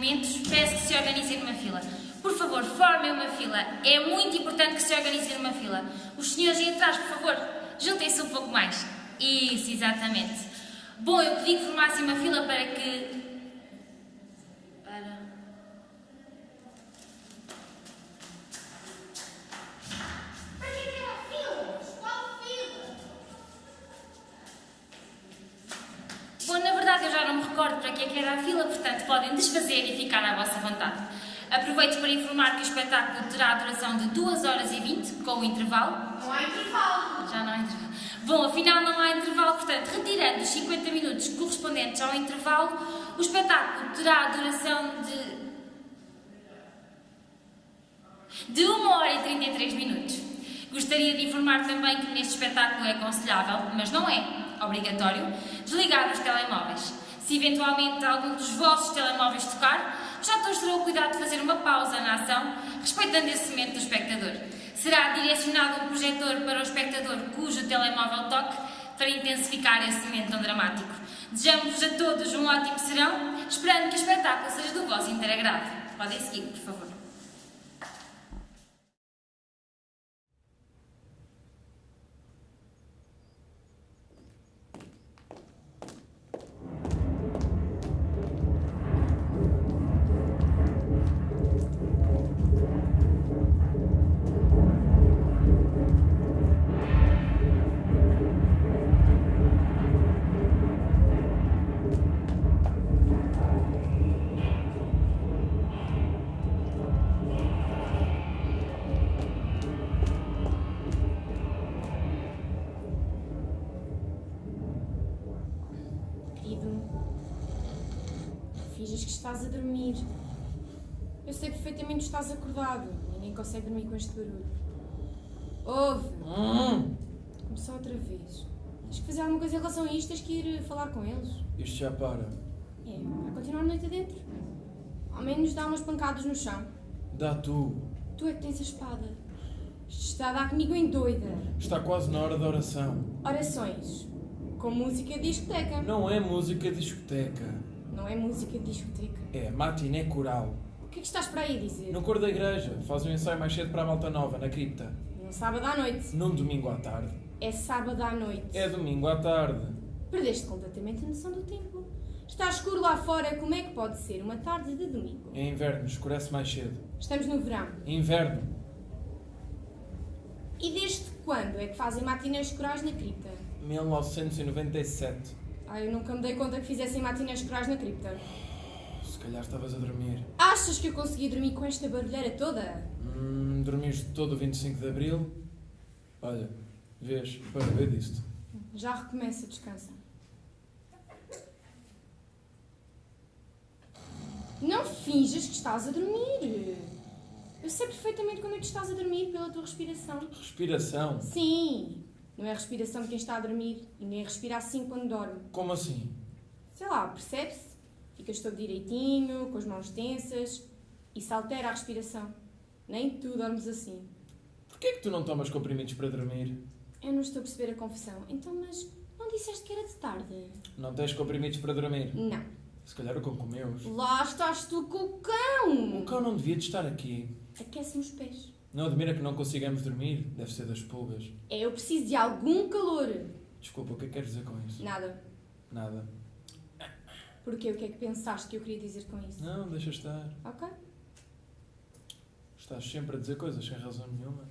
momentos. Peço que se organizem numa fila. Por favor, formem uma fila. É muito importante que se organizem numa fila. Os senhores aí atrás, por favor, juntem-se um pouco mais. Isso, exatamente. Bom, eu pedi que formassem uma fila para que... Para... Para que é que era filas? Qual fila? Bom, na verdade eu já não me recordo para que é que era a fila, portanto podem desfazer e ficar à vossa vontade. Aproveito para informar que o espetáculo terá a duração de 2 horas e 20, com o intervalo. Não há intervalo. Já não há intervalo. Bom, afinal não há intervalo, portanto, retirando os 50 minutos correspondentes ao intervalo, o espetáculo terá a duração de. de 1 hora e 33 minutos. Gostaria de informar também que neste espetáculo é aconselhável, mas não é obrigatório, desligar os telemóveis. Se eventualmente algum dos vossos telemóveis tocar, os atores terão o cuidado de fazer uma pausa na ação, respeitando esse momento do espectador. Será direcionado um projetor para o espectador cujo telemóvel toque para intensificar esse momento tão dramático. Desejamos-vos a todos um ótimo serão, esperando que o espetáculo seja do vosso inteiro agrado. Podem seguir, por favor. Consegue dormir com este barulho. Ouve! Hum, Começou outra vez. Tens que fazer alguma coisa em relação a isto, tens que ir eh, falar com eles. isto já para. É, vai continuar a noite adentro. Ao menos dá umas pancadas no chão. Dá tu. Tu é que tens a espada. Isto está a dar comigo em doida. Está quase na hora da oração. Orações. Com música discoteca. Não é música discoteca. Não é música discoteca. É matiné coral. O que é que estás para aí dizer? No cor da igreja. Faz um ensaio mais cedo para a malta nova, na cripta. Num sábado à noite. Num domingo à tarde. É sábado à noite. É domingo à tarde. Perdeste completamente a noção do tempo. Está escuro lá fora, como é que pode ser uma tarde de domingo? É inverno, escurece mais cedo. Estamos no verão. Inverno. E desde quando é que fazem matinés corais na cripta? 1997. Ah, eu nunca me dei conta que fizessem matinés corais na cripta. Se calhar estavas a dormir. Achas que eu consegui dormir com esta barulheira toda? Hum, dormiste todo o 25 de Abril? Olha, vês, para ver disto. Já recomeça, descansa. Não finjas que estás a dormir. Eu sei perfeitamente quando é que estás a dormir pela tua respiração. Respiração? Sim, não é a respiração de quem está a dormir. Ninguém respira assim quando dorme. Como assim? Sei lá, percebe-se? Ficas todo direitinho, com as mãos tensas. Isso altera a respiração. Nem tu dormes assim. Porquê é que tu não tomas comprimidos para dormir? Eu não estou a perceber a confusão. Então, mas não disseste que era de tarde? Não tens comprimidos para dormir? Não. Se calhar o cão comeu-os. Lá estás tu com o cão! O cão não devia de estar aqui. Aquece-me os pés. Não admira que não consigamos dormir? Deve ser das pulgas. É, eu preciso de algum calor. Desculpa, o que é que queres dizer com isso? Nada. Nada. Porquê? O que é que pensaste que eu queria dizer com isso? Não, deixa estar. Ok. Estás sempre a dizer coisas sem razão nenhuma.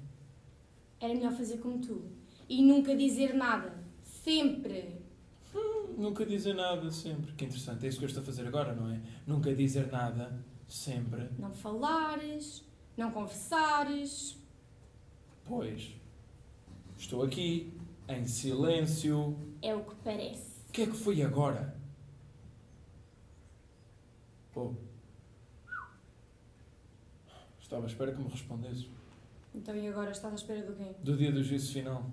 Era melhor fazer como tu. E nunca dizer nada. Sempre. Nunca dizer nada, sempre. Que interessante, é isso que eu estou a fazer agora, não é? Nunca dizer nada, sempre. Não falares, não conversares. Pois. Estou aqui, em silêncio. É o que parece. O que é que foi agora? Oh. Estava à espera que me respondesses. Então e agora estás à espera do quê? Do dia do juízo final.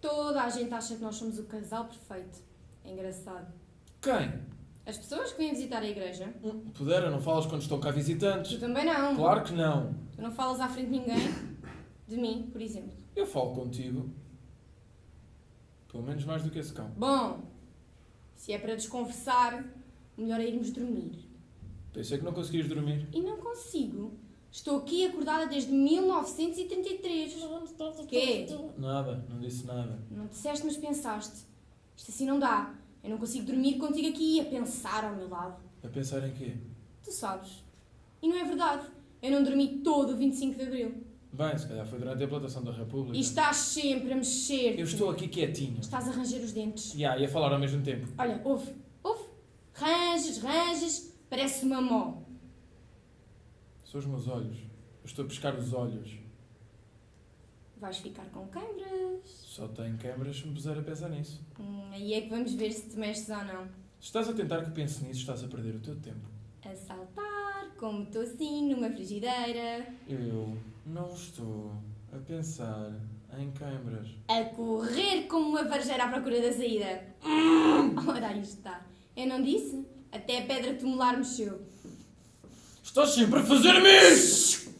Toda a gente acha que nós somos o casal perfeito. É engraçado. Quem? As pessoas que vêm visitar a igreja, Hum, Pudera, não falas quando estão cá visitantes? tu também não. Claro que não. Tu não falas à frente de ninguém. De mim, por exemplo. Eu falo contigo. Pelo menos mais do que esse cão. Bom, Se é para desconversar, o melhor é irmos dormir. Pensei que não conseguias dormir. E não consigo. Estou aqui acordada desde 1933. Quê? Nada, não disse nada. Não disseste, mas pensaste. Isto assim não dá. Eu não consigo dormir contigo aqui a pensar ao meu lado. A pensar em quê? Tu sabes. E não é verdade. Eu não dormi todo o 25 de Abril. Bem, se calhar foi durante a plantação da República. E estás sempre a mexer. Eu estou aqui quietinho. Estás a ranger os dentes. Ya, e a falar ao mesmo tempo. Olha, ouve. Ranges, ranges. Parece uma mó. São os meus olhos. Eu estou a pescar os olhos. Vais ficar com câimbras. Só tenho câmaras se me puser a pensar nisso. Hum, aí é que vamos ver se te mexes ou não. Se estás a tentar que pense nisso, estás a perder o teu tempo. A saltar, como estou assim, numa frigideira. Eu não estou a pensar em câmaras. A correr como uma varjeira à procura da saída. Ora, aí está. Eu não disse? Até a pedra tumular mexeu. Estás sempre a fazer-me isso!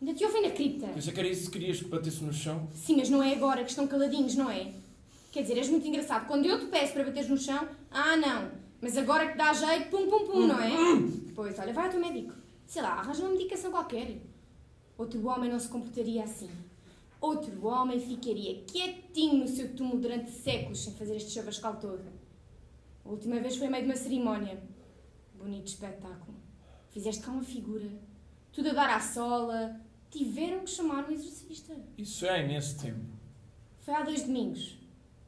Ainda te ouvem na cripta. Pensei que era isso que querias que batesse no chão. Sim, mas não é agora que estão caladinhos, não é? Quer dizer, és muito engraçado. Quando eu te peço para bateres no chão, ah, não. Mas agora que dá jeito, pum, pum, pum, não é? Pois, olha, vai ao teu médico. Sei lá, arranja uma medicação qualquer. Outro homem não se comportaria assim. Outro homem ficaria quietinho no seu túmulo durante séculos sem fazer este chavascal todo. A última vez foi meio de uma cerimónia. Bonito espetáculo. Fizeste cá uma figura. Tudo a dar à sola. Tiveram que chamar um exorcista. Isso é há imenso tempo. Foi há dois domingos.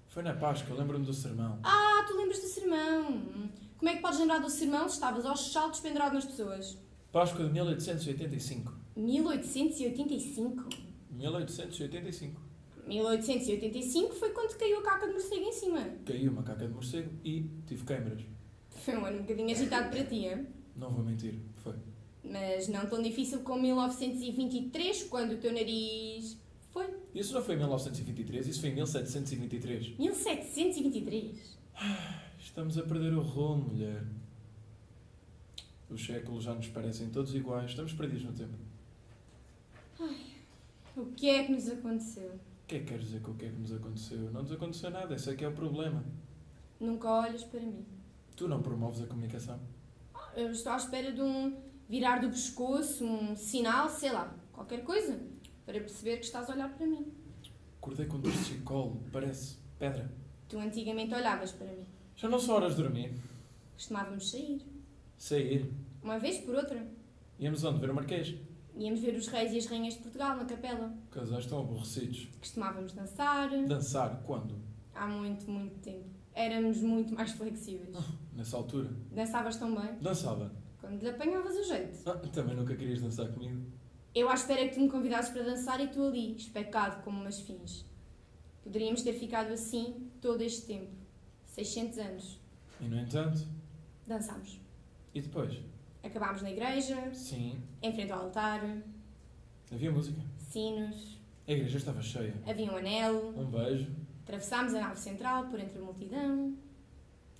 Foi na Páscoa, lembro-me do sermão. Ah, tu lembras do sermão. Hum. Como é que podes lembrar do sermão se estavas aos saltos pendurado nas pessoas? Páscoa de 1885. 1885. 1885. 1885 foi quando caiu a caca de morcego em cima. Caiu uma caca de morcego e tive câimbras. Foi um ano um bocadinho agitado para ti, hein? Não vou mentir, foi. mas não tão difícil como 1923, quando o teu nariz foi. Isso não foi em 1923, isso foi em 1723. 1723. Estamos a perder o rumo, mulher. Os séculos já nos parecem todos iguais, estamos perdidos no tempo. O que é que nos aconteceu? O que é que queres dizer com o que é que nos aconteceu? Não nos aconteceu nada, esse é que é o problema. Nunca olhas para mim. Tu não promoves a comunicação. Eu estou à espera de um virar do pescoço, um sinal, sei lá, qualquer coisa, para perceber que estás a olhar para mim. Acordei com dor de chicolo, parece pedra. Tu antigamente olhavas para mim. Já não são horas de dormir. Costumávamos sair. Sair. Uma vez por outra. Íamos onde? Ver o Marquês. Íamos ver os reis e as rainhas de Portugal na capela. Casais estão aborrecidos. Costumávamos dançar. Dançar, quando? Há muito, muito tempo. Éramos muito mais flexíveis. Nessa altura. Dançavas tão bem. Dançava. Quando lhe apanhavas o jeito. Ah, também nunca querias dançar comigo. Eu à espera que tu me convidasses para dançar e tu ali, especado como umas fins. Poderíamos ter ficado assim todo este tempo. 600 anos. E no entanto. Dançámos. E depois? Acabámos na igreja, Sim. em frente ao altar, Havia música. sinos, A igreja estava cheia. havia um anel, Um beijo. atravessámos a nave central por entre a multidão,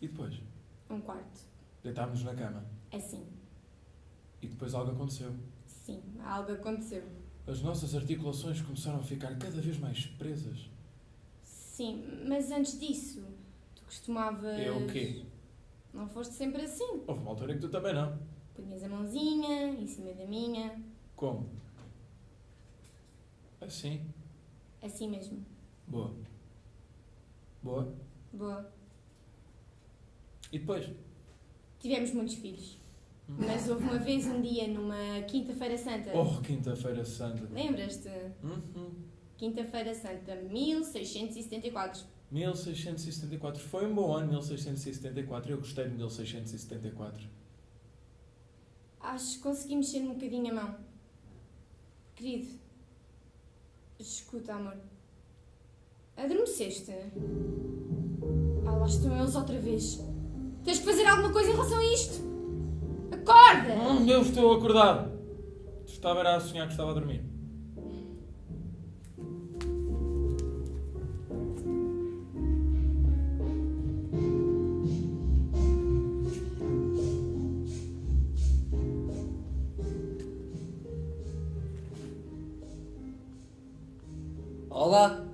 E depois? um quarto. Deitámos-nos na cama. Assim. E depois algo aconteceu. Sim, algo aconteceu. As nossas articulações começaram a ficar cada vez mais presas. Sim, mas antes disso, tu costumavas. Eu o quê? Não foste sempre assim. Houve uma altura em que tu também não. Punhas a mãozinha em cima da minha, Como? Assim. assim mesmo. Boa. Boa. Boa. E depois? Tivemos muitos filhos. Hum. Mas houve uma vez um dia, numa Quinta-feira Santa. Oh, Quinta-feira Santa. Lembras-te? Uhum. Quinta-feira Santa, 1674. 1674. Foi um bom ano, 1674. Eu gostei de 1674. Acho que consegui mexer um bocadinho a mão. Querido, escuta, amor. Adormeceste? Ah, lá estão eles outra vez. Tens que fazer alguma coisa em relação a isto. Acorda! Hum, eu estou acordado. Estava era a sonhar que estava a dormir. Olá,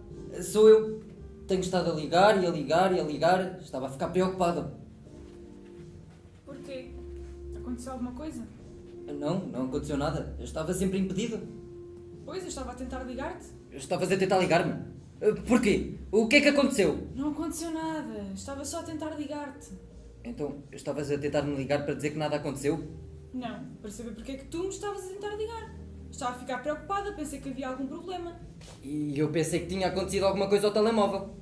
sou eu. Tenho estado a ligar e a ligar e a ligar. Estava a ficar preocupado. Porquê? Aconteceu alguma coisa? Não, não aconteceu nada. Eu estava sempre impedido. Pois, eu estava a tentar ligar-te. Estavas a tentar ligar-me. Eh, Porquê? O que é que aconteceu? Não aconteceu nada. Estava só a tentar ligar-te. Então, estavas a tentar me ligar para dizer que nada aconteceu? Não, para saber porque é que tu me estavas a tentar ligar. Estava a ficar preocupada, pensei que havia algum problema. E eu pensei que tinha acontecido alguma coisa ao telemóvel.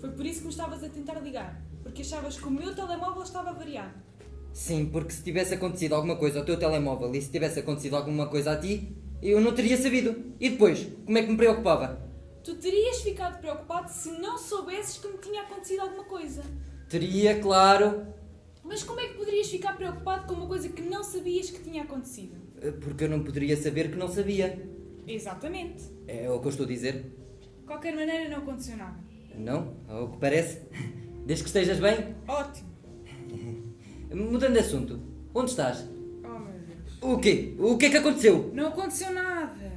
Foi por isso que me estavas a tentar ligar. Porque achavas que o meu telemóvel estava variado. Sim, porque se tivesse acontecido alguma coisa ao teu telemóvel e se tivesse acontecido alguma coisa a ti, eu não teria sabido. E depois, como é que me preocupava? Tu terias ficado preocupado se não soubesses que me tinha acontecido alguma coisa. Teria, claro. Mas como é que poderias ficar preocupado com uma coisa que não sabias que tinha acontecido? Porque eu não poderia saber que não sabia. Exatamente. É o que eu estou a dizer. De qualquer maneira, não aconteceu nada. Não? Ao que parece. Desde que estejas bem. Ótimo. Mudando de assunto. Onde estás? Oh meu Deus. O quê? O que é que aconteceu? Não aconteceu nada.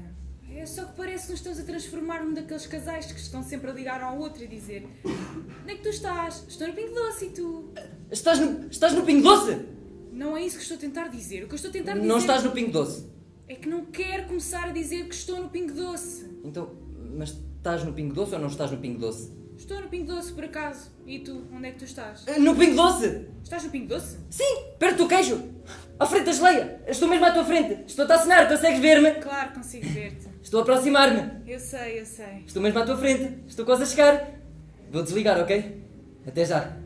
É só que parece que nos estamos a transformar num daqueles casais que estão sempre a ligar ao outro e dizer Onde é que tu estás? Estou no Pingo Doce e tu? Estás no, estás no Pingo Doce? Não é isso que estou a tentar dizer. O que eu estou a tentar dizer Não estás no Pingo Doce. é que não quero começar a dizer que estou no Pingo Doce. Então, mas estás no Pingo Doce ou não estás no Pingo Doce? Estou no Pingo Doce, por acaso. E tu? Onde é que tu estás? Eh, No Pingo Doce? Estás no Pingo Doce? Sim, perto do queijo. À frente da geleia. Estou mesmo à tua frente. Estou-te a assinar, consegues ver-me? Claro, consigo ver-te. Estou a aproximar-me. Eu sei, eu sei. Estou mesmo à tua frente. Estou quase a chegar. Vou desligar, ok? Até já.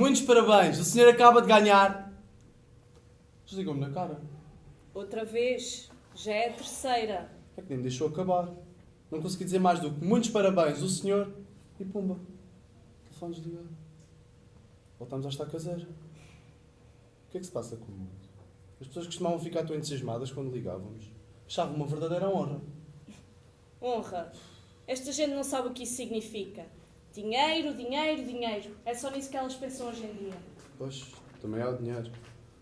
Muitos parabéns, o senhor acaba de ganhar. Desligou-me na cara. Outra vez. Já é a terceira. É que nem me deixou acabar. Não consegui dizer mais do que muitos parabéns, o senhor. E pumba. Telefone desligado. Voltámos à estaca zero. O que é que se passa com o mundo? As pessoas costumavam ficar tão entusiasmadas quando ligávamos. Achavam uma verdadeira honra. Honra. Esta gente não sabe o que isso significa. Dinheiro, dinheiro, dinheiro. É só nisso que elas pensam hoje em dia. Pois, também há o dinheiro.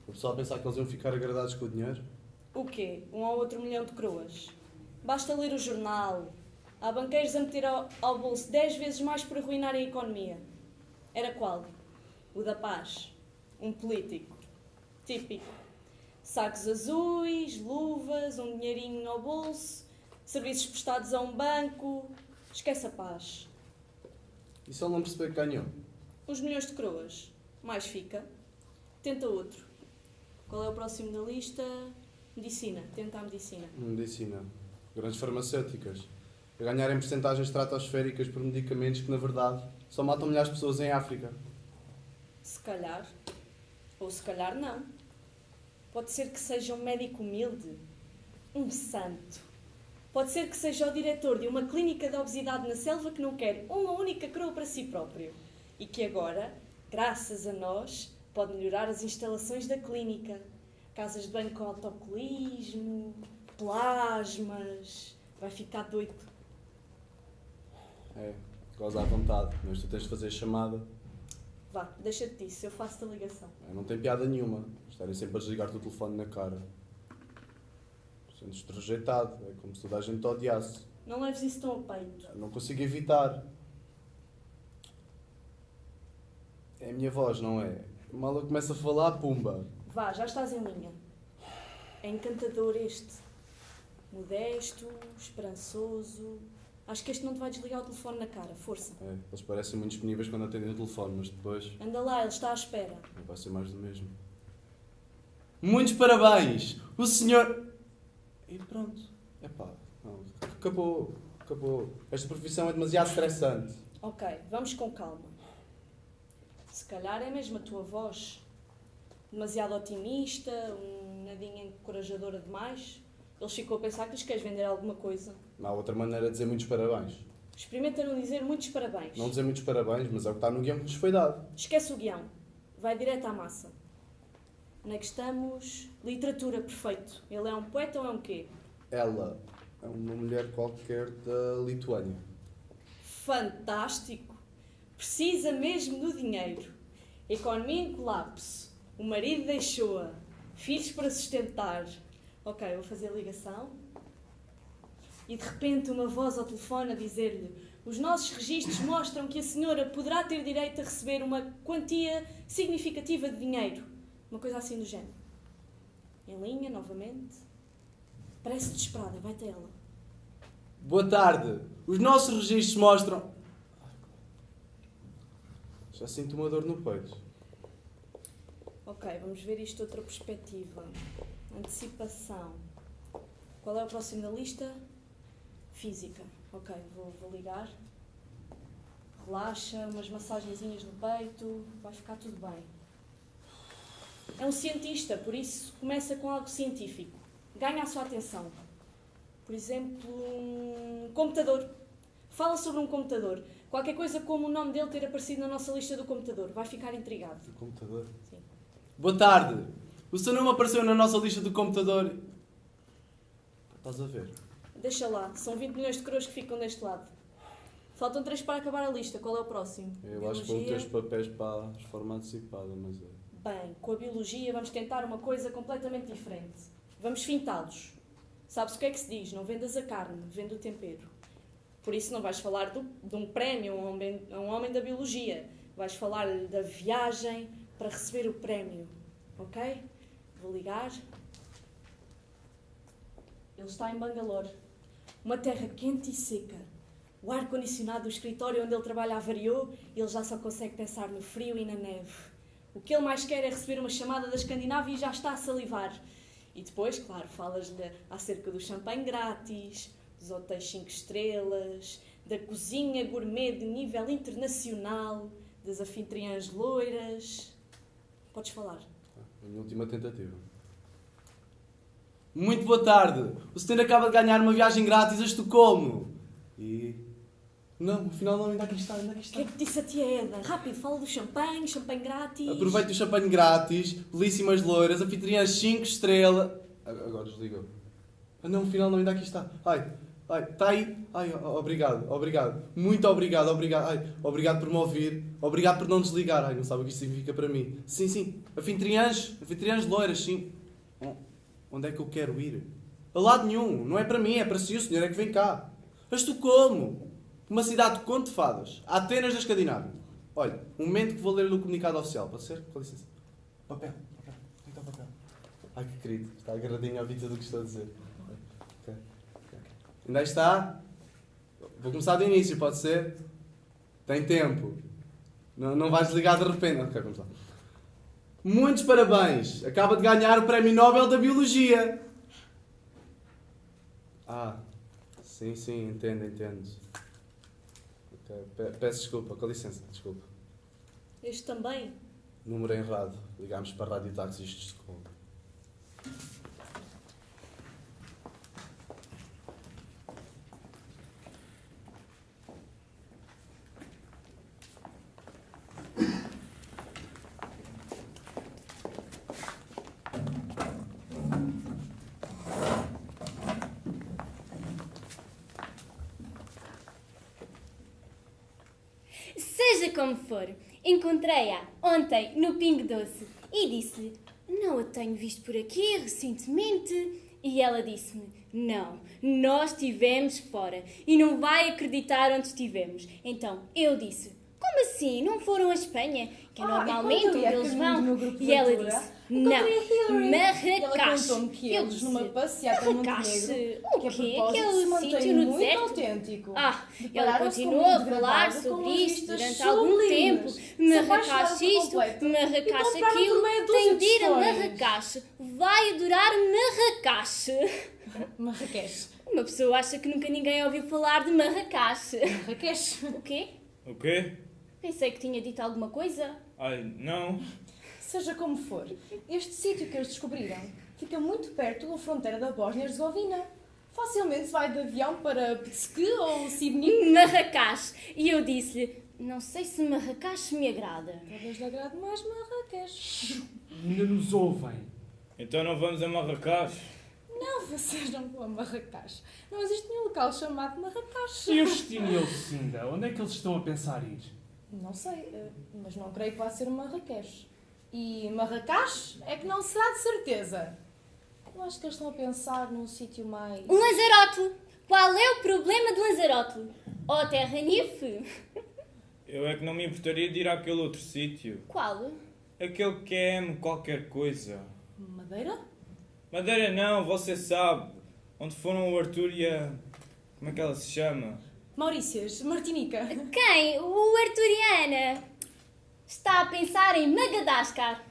O pessoal pensar que eles iam ficar agradados com o dinheiro. O quê? Um ou outro milhão de coroas. Basta ler o jornal. Há banqueiros a meter ao, ao bolso 10 vezes mais por arruinar a economia. Era qual? O da paz. Um político. Típico. Sacos azuis, luvas, um dinheirinho no bolso, serviços prestados a um banco. Esquece a paz. E ele não perceber que ganhou? Uns milhões de coroas. Mais fica. Tenta outro. Qual é o próximo da lista? Medicina. Tenta a medicina. Medicina. Grandes farmacêuticas. A ganharem porcentagens estratosféricas por medicamentos que, na verdade, só matam milhares de pessoas em África. Se calhar. Ou se calhar não. Pode ser que seja um médico humilde. Um santo. Pode ser que seja o diretor de uma clínica de obesidade na selva que não quer uma única coroa para si próprio. E que agora, graças a nós, pode melhorar as instalações da clínica. Casas de banho com autocolismo, plasmas. Vai ficar doido. É, goza à vontade, mas tu tens de fazer chamada. Vá, deixa-te disso, eu faço-te a ligação. É, Não tem piada nenhuma. Estarem sempre a desligar-te o telefone na cara. Sentes-te rejeitado. É como se toda a gente te odiasse. Não leves isso tão a peito. Não consigo evitar. É a minha voz, não é? Mal eu começo a falar, pumba. Vá, já estás em linha. É encantador este. Modesto, esperançoso. Acho que este não te vai desligar o telefone na cara. Força. É, eles parecem muito disponíveis quando atendem o telefone, mas depois Anda lá, ele está à espera. vai ser mais do mesmo. Muitos parabéns! O senhor. E pronto. Epá, não, acabou. Acabou. Esta profissão é demasiado estressante. Ok, vamos com calma. Se calhar é mesmo a tua voz. Demasiado otimista, um nadinha encorajadora demais. Eles ficam a pensar que lhes queres vender alguma coisa. Não há outra maneira de dizer muitos parabéns. Experimenta não dizer muitos parabéns. Não dizer muitos parabéns, mas é o que está no guião que nos foi dado. Esquece o guião. Vai direto à massa. Onde é que estamos? Literatura, perfeito. Ele é um poeta ou é um quê? Ela é uma mulher qualquer da Lituânia. Fantástico! Precisa mesmo do dinheiro. Economia em colapso. O marido deixou-a. Filhos para sustentar. Ok, vou fazer a ligação. E de repente uma voz ao telefone a dizer-lhe: Os nossos registros mostram que a senhora poderá ter direito a receber uma quantia significativa de dinheiro. Uma coisa assim do género. Em linha, novamente. Parece desesperada, vai ter ela. Boa tarde. Os nossos registros mostram. Já sinto uma dor no peito. Ok, vamos ver isto de outra perspectiva. Antecipação. Qual é o próximo da lista? Física. Ok, vou, vou ligar. Relaxa, umas massagenzinhas no peito, vai ficar tudo bem. É um cientista, por isso começa com algo científico. Ganha a sua atenção. Por exemplo, um computador. Fala sobre um computador. Qualquer coisa como o nome dele ter aparecido na nossa lista do computador. Vai ficar intrigado. Do computador. Sim. Boa tarde. O seu nome apareceu na nossa lista do computador. Estás a ver? Deixa lá, são 20 milhões de coroas que ficam deste lado. Faltam 3 para acabar a lista. Qual é o próximo? Eu acho que vou ter os papéis para a reforma antecipada, mas é. Bem, com a biologia vamos tentar uma coisa completamente diferente. Vamos fintá-los. Sabes o que é que se diz? Não vendas a carne, vende o tempero. Por isso não vais falar do- de um prémio a um homem, a um homem da biologia. Vais falar-lhe da viagem para receber o prémio. Ok? Vou ligar. Ele está em Bangalore. Uma terra quente e seca. O ar-condicionado do escritório onde ele trabalha avariou e ele já só consegue pensar no frio e na neve. O que ele mais quer é receber uma chamada da Escandinávia e já está a salivar. E depois, claro, falas-lhe acerca do champanhe grátis, dos hotéis 5 estrelas, da cozinha gourmet de nível internacional, das anfitriãs loiras. Podes falar. A minha última tentativa. Muito boa tarde. O senhor acaba de ganhar uma viagem grátis a Estocolmo. E. Não, afinal não, ainda aqui está, ainda aqui O está. que é que disse a tia Eda? Rápido, fala do champanhe, champanhe grátis. Aproveite o champanhe grátis, belíssimas loiras, anfitriãs 5 estrelas. Agora desligou. Ah não, afinal não, ainda aqui está. Ai, ai, está aí. Ai, o- obrigado, obrigado. Muito obrigado, obrigado. Ai, obrigado por me ouvir. Obrigado por não desligar. Ai, não sabe o que isto significa para mim. Sim, sim. Anfitriãs, anfitriãs loiras, sim. O- Onde é que eu quero ir? A lado nenhum. Não é para mim, é para si. O senhor é que vem cá. A Estocolmo. Uma cidade de conto de fadas. Atenas da Escandinávia. Olha, um momento que vou ler o comunicado oficial. Pode ser? Com licença. Papel. Papel. Onde está o papel? Ai, que querido. Está agarradinho à ouvir tudo o que estou a dizer. Ok. ok. Ainda está? Vou começar do início, pode ser? Tem tempo. Não, não vais desligar de repente. Ok, vamos lá. Muitos parabéns! Acaba de ganhar o Prémio Nobel da Biologia. Ah, sim, sim, entendo, entendo. Peço desculpa, com licença, desculpa. Este também. Número errado. Ligámos para a Rádio Táxis de Estocolmo. Seja como for, encontrei-a ontem no Pingo Doce e disse-lhe: Não a tenho visto por aqui recentemente. E ela disse-me: Não, nós estivemos fora e não vai acreditar onde estivemos. Então eu disse: Como assim? Não foram a Espanha? Que é Ah, normalmente onde eles vão. E ela disse: Não, Hillary. Ela Marrakech. contou-me que Eu eles, disse, numa passeata em? Montenegro, O que quê? propósito Aquele se mantém sítio no muito deserto? autêntico. Ah, ela com continuou a falar sobre isto durante algum tempo. Marrakech por isto, Marrakech aquilo, tem de de ir a. Marrakech. Vai adorar Marrakech. Marrakech. Uma pessoa acha que nunca ninguém ouviu falar de Marrakech. Marrakech. O quê? O quê? Pensei que tinha dito alguma coisa. Ai, não. Seja como for, este sítio que eles descobriram fica muito perto da fronteira da Bósnia-Herzegovina. Facilmente se vai de avião para Psque ou Sibnik. Marrakech. E eu disse-lhe, não sei se Marrakech me agrada. Talvez lhe agrade mais Marrakech. Ainda nos ouvem. Então não vamos a Marrakech? Não, vocês não vão a Marrakech. Não existe nenhum local chamado Marrakech. E o Justino e a Lucinda? Onde é que eles estão a pensar ir? Não sei, eh, mas não creio que vá ser Marrakech. E Marrakech é que não será de certeza. Eu acho que eles estão a pensar num sítio mais. Um Lanzarote! Qual é o problema de Lanzarote? Oh, Terra Nife! Eu é que não me importaria de ir àquele outro sítio. Qual? Aquele que é M qualquer coisa. Madeira? Madeira não, você sabe. Onde foram o Arthur e a... Como é que ela se chama? Maurícias, Martinica. Quem? O Arturiana! Está a pensar em Madagascar.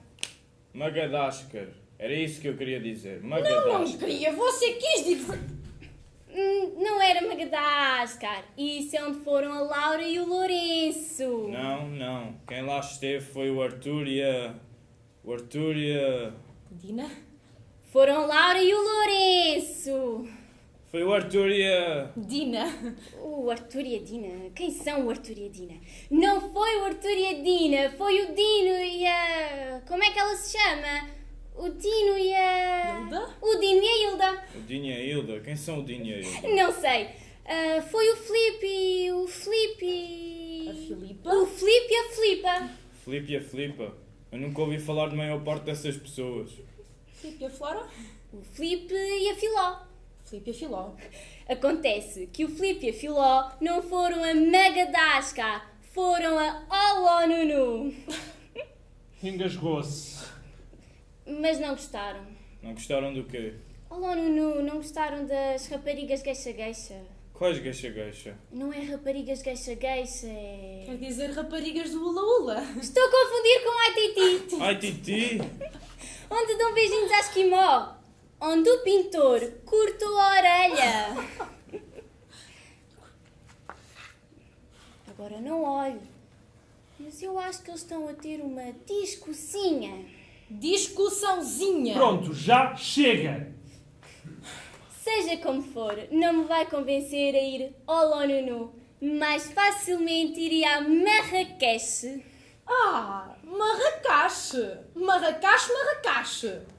Madagascar. Era isso que eu queria dizer. Não, Madagascar. não queria, você quis dizer. Hum, não era Madagascar. Isso é onde foram a Laura e o Lourenço. Não, não. Quem lá esteve foi o Arthur e a... O Arthur e a... Dina? Foram Laura e o Lourenço. Foi o Arthur e a... Dina. O Arthur e a Dina? Quem são o Arthur e a Dina? Não foi o Arthur e a Dina, foi o Dino e a. Como é que ela se chama? O Dino e a. Hilda? O Dino e a Hilda. O Dinho e a Hilda. Quem são o Dinho e a Hilda? Não sei. Ah, foi o Filipe. O Filipe. A Filipa? O Filipe e a Filipa. Filipe e a Filipa. Eu nunca ouvi falar de maior parte dessas pessoas. Filipe e a Flora? O Filipe e a Filó. Filipe e a Filó. Acontece que o Filipe e a Filó não foram a Madagascar, foram a Olonunu. Engasgou-se. Mas não gostaram. Não gostaram do quê? Olonunu, não gostaram das raparigas gueixa-gueixa. Quais geixa-geixa? Não é raparigas gueixa-gueixa, é... Quer dizer raparigas do Ula Ula. Estou a confundir com Aititi, Ai, Titi! onde dão beijinhos à esquimó. Onde o pintor cortou a orelha. Agora não olho. Mas eu acho que eles estão a ter uma discussinha. Discussãozinha. Pronto, já chega! Seja como for, não me vai convencer a ir ao Lonunu. Mais facilmente iria a Marrakech. Ah, Marrakech. Marrakech, Marrakech.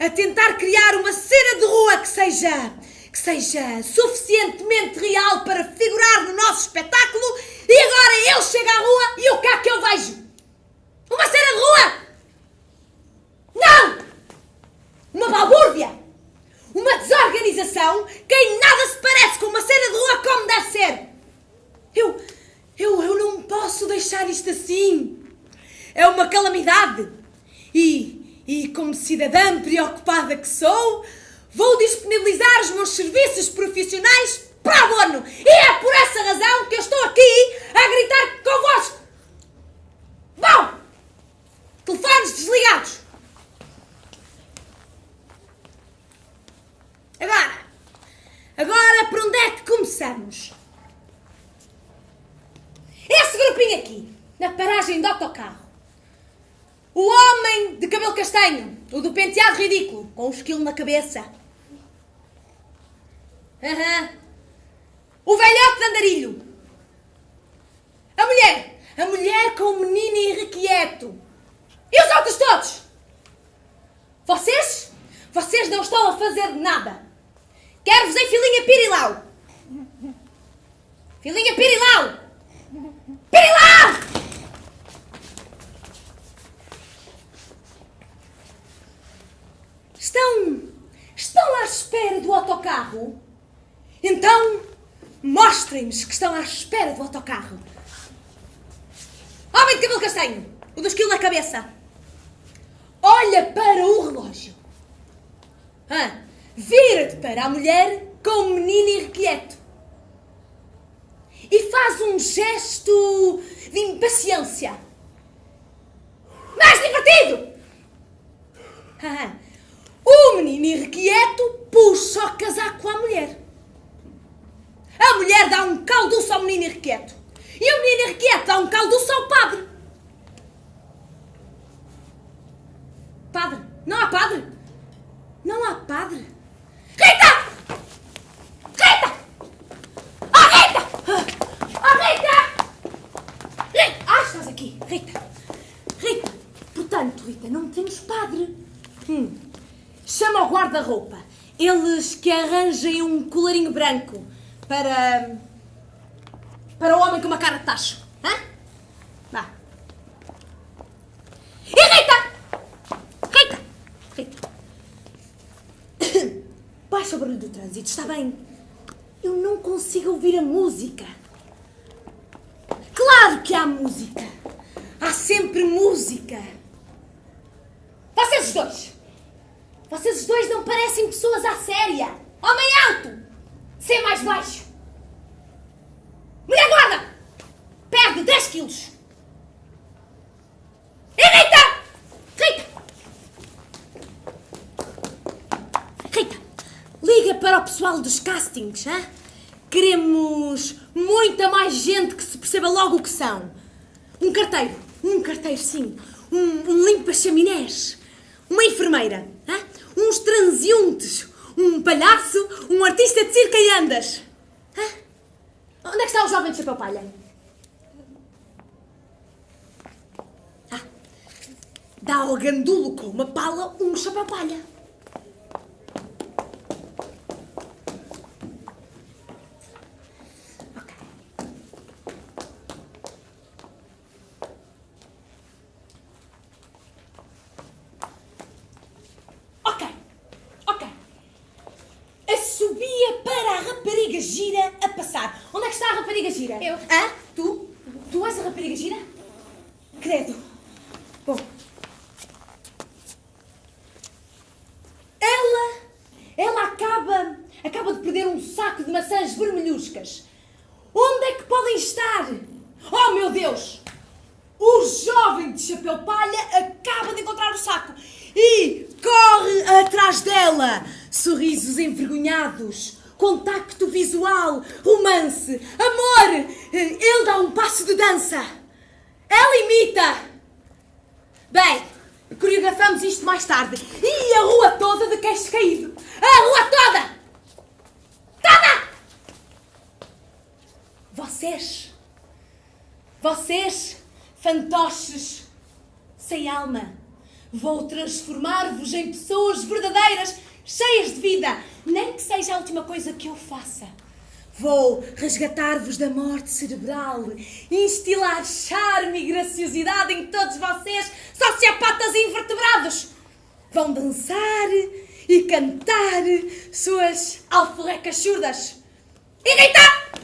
A tentar criar uma cena de rua que seja que seja suficientemente real para figurar no nosso espetáculo e agora eu chego à rua e o que é que eu vejo? Uma cena de rua! Não! Uma balbúrdia! Uma desorganização que em nada se parece com uma cena de rua como deve ser! Eu, eu, eu não posso deixar isto assim! É uma calamidade! E, como cidadã preocupada que sou, vou disponibilizar os meus serviços profissionais para abono! E é por essa razão que eu estou aqui a gritar convosco! Bom! Telefones desligados! Agora, agora por onde é que começamos? Esse grupinho aqui, na paragem do autocarro. O homem de cabelo o do penteado ridículo, com um esquilo na cabeça. Aham. O velhote de andarilho. A mulher, a mulher com o menino irrequieto. E os outros todos? Vocês? Vocês não estão a fazer nada. Quero-vos em filinha pirilau. Filinha pirilau. Pirilau! Estão. Estão à espera do autocarro? Então, mostrem-nos que estão à espera do autocarro. Homem de cabelo castanho, o do esquilo na cabeça. Olha para o relógio. Ah, Vira-te para a mulher com o menino irrequieto. E faz um gesto de impaciência. Mais divertido! Ah, o menino irrequieto puxa o casaco à mulher. A mulher dá um calduço ao menino irrequieto. E o menino irrequieto dá um calduço ao padre. Padre? Não há padre? Não há padre? Rita! Oh, Rita! Oh, Rita! Rita! Ah, estás aqui. Rita. Rita. Portanto, Rita, não temos padre. Hum. Chama o guarda-roupa. Eles que arranjem um colarinho branco para... para o homem com uma cara de tacho. Hã? Vá. E Rita! Rita! Rita! Baixa o barulho do trânsito, está bem? Eu não consigo ouvir a música. Claro que há música. Há sempre música. Vocês os dois. Dois não parecem pessoas à séria. Homem alto. Ser mais baixo. Mulher gorda. Perde 10 quilos. E Rita! Rita! Rita, liga para o pessoal dos castings, hã? Queremos muita mais gente que se perceba logo o que são. Um carteiro, um carteiro sim, um, um limpa-chaminés, uma enfermeira, transeuntes, um palhaço, um artista de circo e andas. Hã? Onde é que está o jovem de chapéu palha? Ah, dá ao gandulo com uma pala um chapéu palha. Ok, ok. Assobia para a rapariga gira a passar. Onde é que está a rapariga gira? Eu. Hã? Tu? Tu és a rapariga gira? Credo. Bom. Ela, ela acaba, acaba de perder um saco de maçãs vermelhuscas. Onde é que podem estar? Oh, meu Deus! O jovem de chapéu palha acaba de encontrar o saco e corre atrás dela. Sorrisos envergonhados, contacto visual, romance, amor. Ele dá um passo de dança. Ela imita. Bem, coreografamos isto mais tarde. E a rua toda de queixo caído. A rua toda! Toda! Vocês. Vocês, fantoches, sem alma, vou transformar-vos em pessoas verdadeiras, cheias de vida, nem que seja a última coisa que eu faça. Vou resgatar-vos da morte cerebral, instilar charme e graciosidade em todos vocês, sociopatas e invertebrados. Vão dançar e cantar suas alforrecas surdas. E Rita!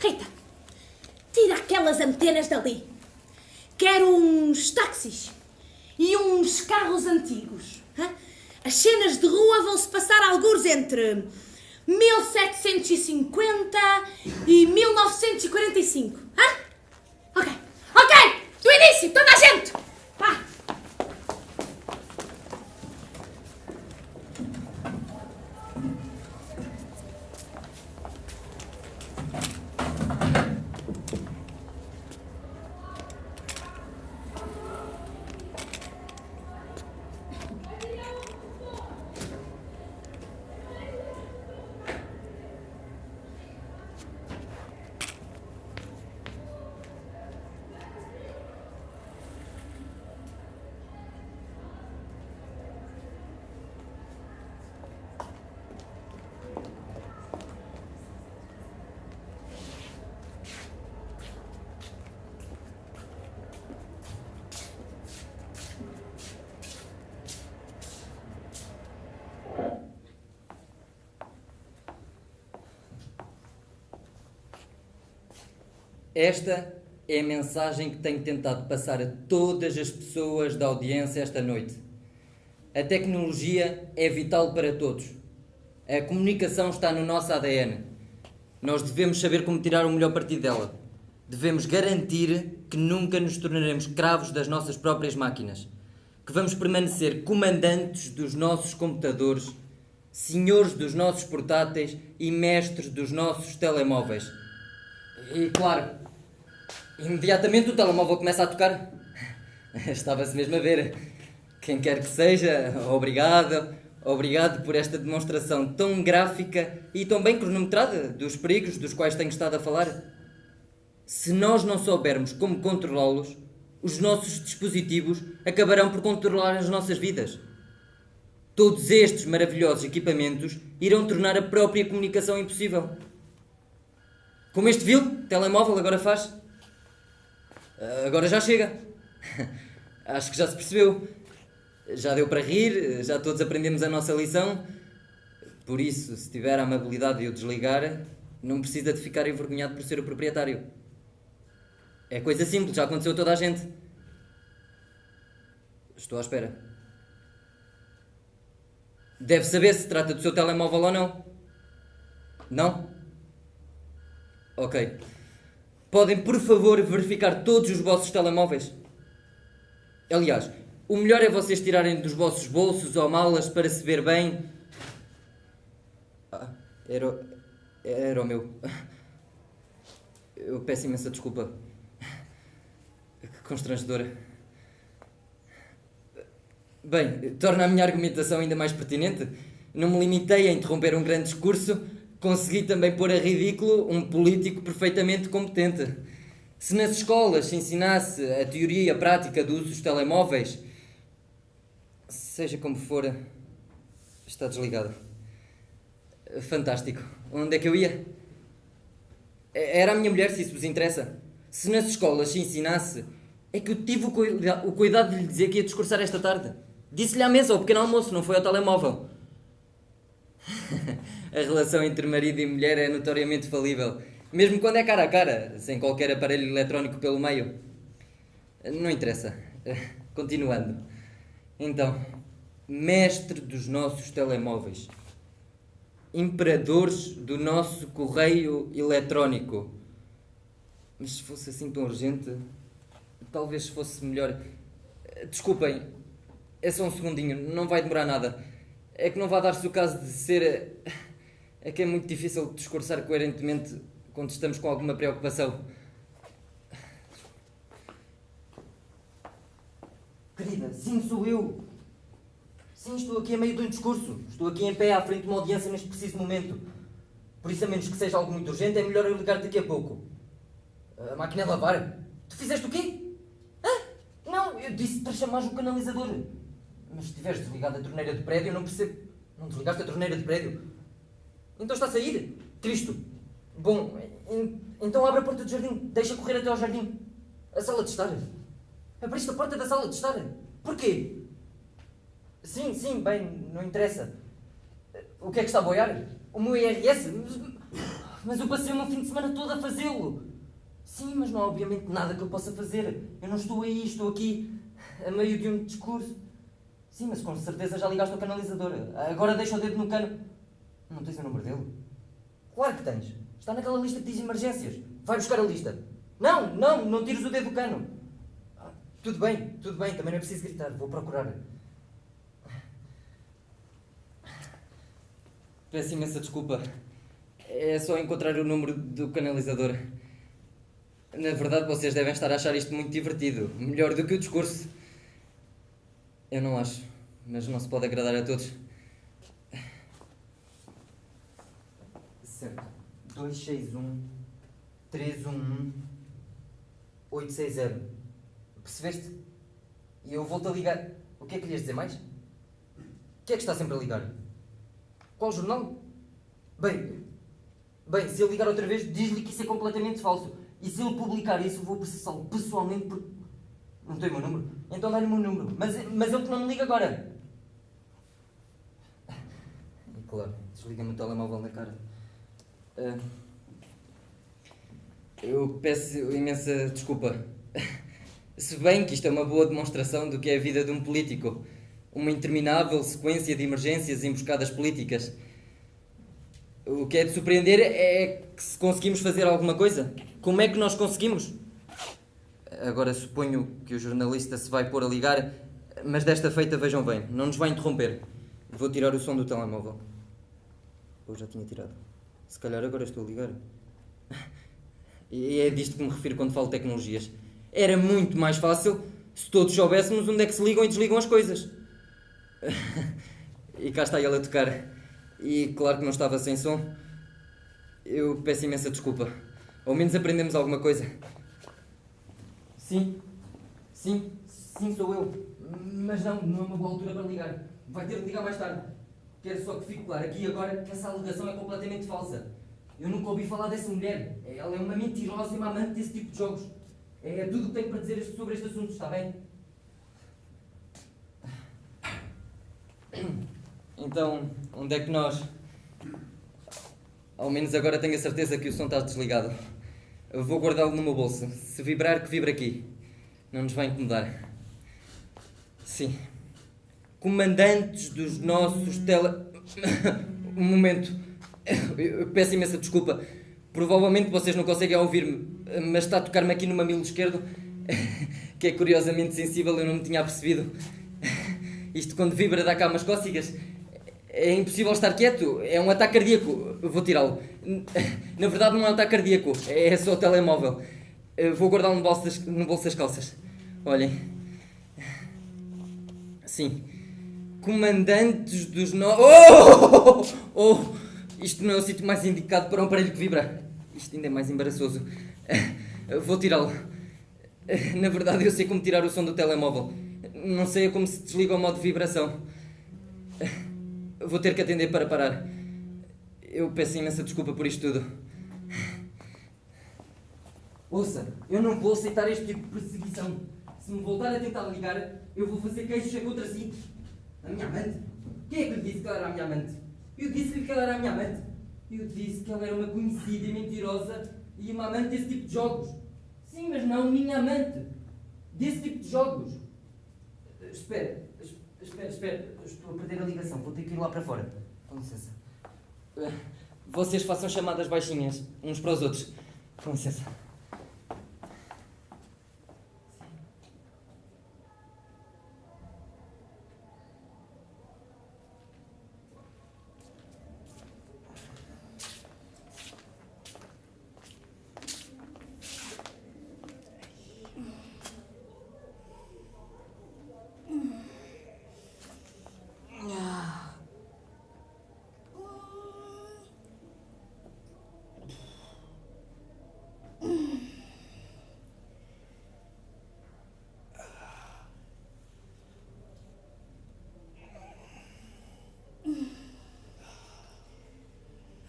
Rita, tira aquelas antenas dali. Quero uns táxis e uns carros antigos. As cenas de rua vão-se passar alguns entre 1750 e 1945. Hã? Ok, ok! Do início, toda a gente! Vá! Esta é a mensagem que tenho tentado passar a todas as pessoas da audiência esta noite. A tecnologia é vital para todos. A comunicação está no nosso ADN. Nós devemos saber como tirar o melhor partido dela. Devemos garantir que nunca nos tornaremos escravos das nossas próprias máquinas. Que vamos permanecer comandantes dos nossos computadores, senhores dos nossos portáteis e mestres dos nossos telemóveis. E claro, imediatamente o telemóvel começa a tocar. Estava-se mesmo a ver. Quem quer que seja, obrigado, obrigado por esta demonstração tão gráfica e tão bem cronometrada dos perigos dos quais tenho estado a falar. Se nós não soubermos como controlá-los, os nossos dispositivos acabarão por controlar as nossas vidas. Todos estes maravilhosos equipamentos irão tornar a própria comunicação impossível. Como este vil telemóvel agora faz. Ah, Agora já chega. Acho que já se percebeu. Já deu para rir, já todos aprendemos a nossa lição. Por isso, se tiver a amabilidade de o desligar, não precisa de ficar envergonhado por ser o proprietário. É coisa simples, já aconteceu a toda a gente. Estou à espera. Deve saber se trata do seu telemóvel ou não. Não? Ok. Podem, por favor, verificar todos os vossos telemóveis? Aliás, o melhor é vocês tirarem dos vossos bolsos ou malas para se ver bem. Ah, era, era o meu. Eu peço imensa desculpa. Que constrangedora. Bem, torna a minha argumentação ainda mais pertinente. Não me limitei a interromper um grande discurso, consegui também pôr a ridículo um político perfeitamente competente. Se nas escolas se ensinasse a teoria e a prática do uso dos telemóveis, seja como for, está desligado. Fantástico. Onde é que eu ia? Era a minha mulher, se isso vos interessa. Se nas escolas se ensinasse, é que eu tive o, cuida- o cuidado de lhe dizer que ia discursar esta tarde. Disse-lhe à mesa, ao pequeno almoço, não foi ao telemóvel. a relação entre marido e mulher é notoriamente falível. Mesmo quando é cara a cara, sem qualquer aparelho eletrónico pelo meio. Não interessa. Continuando. Então, mestre dos nossos telemóveis. Imperadores do nosso correio eletrónico. Mas se fosse assim tão urgente, talvez fosse melhor. Desculpem, é só um segundinho, não vai demorar nada. É que não vai dar-se o caso de ser. É que é muito difícil discursar coerentemente quando estamos com alguma preocupação. Querida, sim, sou eu. Sim, estou aqui a meio de um discurso. Estou aqui em pé à frente de uma audiência neste preciso momento. Por isso, a menos que seja algo muito urgente, é melhor eu ligar daqui a pouco. A máquina é lavar? Tu fizeste o quê? Hã? Não, eu disse para chamares o canalizador. Mas se tiveres desligado a torneira de prédio, não percebo. Não desligaste a torneira de prédio? Então está a sair? Cristo! Bom, en- então abre a porta do jardim. Deixa correr até ao jardim. A sala de estar. Abriste a porta da sala de estar. Porquê? Sim, sim, bem, não interessa. O que é que está a boiar? O meu IRS? Mas, eu passei o meu fim de semana todo a fazê-lo. Sim, mas não há obviamente nada que eu possa fazer. Eu não estou aí, estou aqui a meio de um discurso. Sim, mas com certeza já ligaste ao canalizador. Agora deixa o dedo no cano. Não tens o número dele? Claro que tens. Está naquela lista que diz emergências. Vai buscar a lista. Não, não, não tires o dedo do cano. Ah, Tudo bem, tudo bem, também não é preciso gritar. Vou procurar. Peço imensa desculpa. É só encontrar o número do canalizador. Na verdade, vocês devem estar a achar isto muito divertido. Melhor do que o discurso. Eu não acho, mas não se pode agradar a todos. Certo. 261 311 860. Percebeste? E eu volto a ligar. O que é que lhe ias dizer mais? O que é que está sempre a ligar? Qual jornal? Bem, bem, se ele ligar outra vez, diz-lhe que isso é completamente falso. E se ele publicar isso, eu vou processá-lo pessoalmente porque. Não tem o meu número? Então dá-lhe o meu número. Mas, mas ele que não me liga agora. E claro, desliga-me o telemóvel na cara. Ah, eu peço imensa desculpa. Se bem que isto é uma boa demonstração do que é a vida de um político. Uma interminável sequência de emergências e emboscadas políticas. O que é de surpreender é que se conseguimos fazer alguma coisa. Como é que nós conseguimos? Agora suponho que o jornalista se vai pôr a ligar, mas desta feita vejam bem, não nos vai interromper. Vou tirar o som do telemóvel. Ou já tinha tirado. Se calhar agora estou a ligar. E é disto que me refiro quando falo tecnologias. Era muito mais fácil se todos soubéssemos onde é que se ligam e desligam as coisas. E cá está ele a tocar. E claro que não estava sem som. Eu peço imensa desculpa. Ao menos aprendemos alguma coisa. Sim, sim, sim, sou eu. Mas não, não é uma boa altura para ligar. Vai ter de ligar mais tarde. Quero só que fique claro aqui e agora que essa alegação é completamente falsa. Eu nunca ouvi falar dessa mulher. Ela é uma mentirosa e uma amante desse tipo de jogos. É tudo o que tenho para dizer sobre este assunto, está bem? Então, onde é que nós. Ao menos agora tenho a certeza que o som está desligado. Eu vou guardá-lo no meu bolso. Se vibrar, que vibre aqui. Não nos vai incomodar. Sim. Comandantes dos nossos tele. um momento. Eu peço imensa desculpa. Provavelmente vocês não conseguem ouvir-me, mas está a tocar-me aqui no mamilo esquerdo, que é curiosamente sensível, eu não me tinha apercebido. Isto quando vibra dá cá umas cócegas. É impossível estar quieto, é um ataque cardíaco. Vou tirá-lo. Na verdade não é um ataque cardíaco, é só o telemóvel. Vou guardá-lo no bolso no bolso das calças. Olhem. Sim. Comandantes dos no... Oh! Oh! Isto não é o sítio mais indicado para um aparelho que vibra. Isto ainda é mais embaraçoso. Eu Vou tirá-lo. Na verdade, eu sei como tirar o som do telemóvel. Não sei como se desliga o modo de vibração. Vou ter que atender para parar. Eu peço imensa desculpa por isto tudo. Ouça, eu não vou aceitar este tipo de perseguição. Se me voltar a tentar ligar, eu vou fazer queixos contra si. A minha amante? Quem é que lhe disse que ela era a minha amante? Eu disse-lhe que ela era a minha amante. Eu disse que ela era uma conhecida e mentirosa e uma amante desse tipo de jogos. Sim, mas não minha amante. Desse tipo de jogos. Espera, es- espera, espera. Estou a perder a ligação. Vou ter que ir lá para fora. Com licença. Vocês façam chamadas baixinhas uns para os outros. Com licença.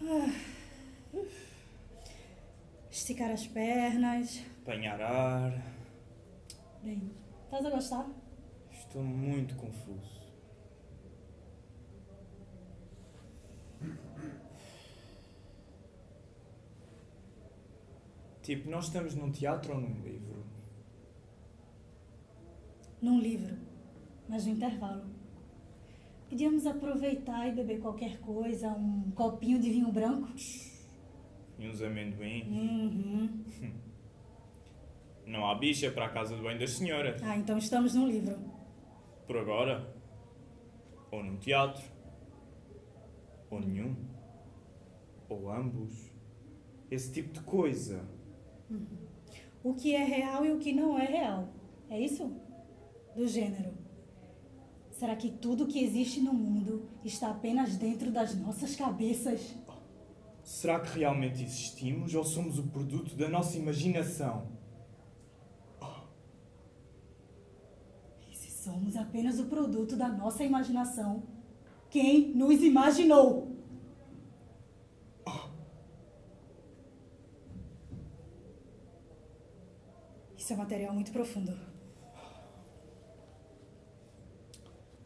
Hum. esticar as pernas. Apanhar ar. Bem, estás a gostar? Estou muito confuso. Tipo, nós estamos num teatro ou num livro? Num livro, mas no intervalo. Podíamos aproveitar e beber qualquer coisa, um copinho de vinho branco. E uns amendoim? Uhum. Não há bicha para a casa do bem das senhoras. Ah, então estamos num livro. Por agora. Ou num teatro. Ou nenhum. Ou ambos. Esse tipo de coisa. Uhum. O que é real e o que não é real. É isso? Do gênero. Será que tudo que existe no mundo está apenas dentro das nossas cabeças? Será que realmente existimos ou somos o produto da nossa imaginação? E se somos apenas o produto da nossa imaginação, quem nos imaginou? Isso é material muito profundo.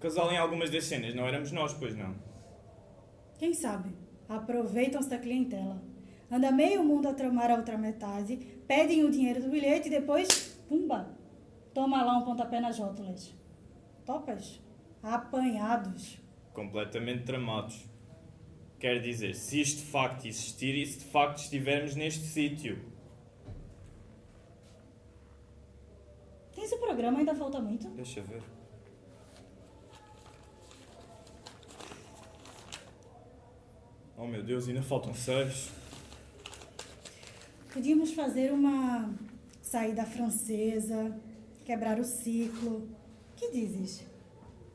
Casal em algumas das cenas não éramos nós, pois não? Quem sabe? Aproveitam-se da clientela. Anda meio mundo a tramar a outra metade, pedem o dinheiro do bilhete e depois, pumba, toma lá um pontapé nas rótulas. Topas? Apanhados. Completamente tramados. Quer dizer, se isto de facto existir e se de facto estivermos neste sítio. Tens o programa, ainda falta muito? Deixa ver. Oh meu Deus, ainda faltam seis. Podíamos fazer uma saída francesa, quebrar o ciclo. Que dizes?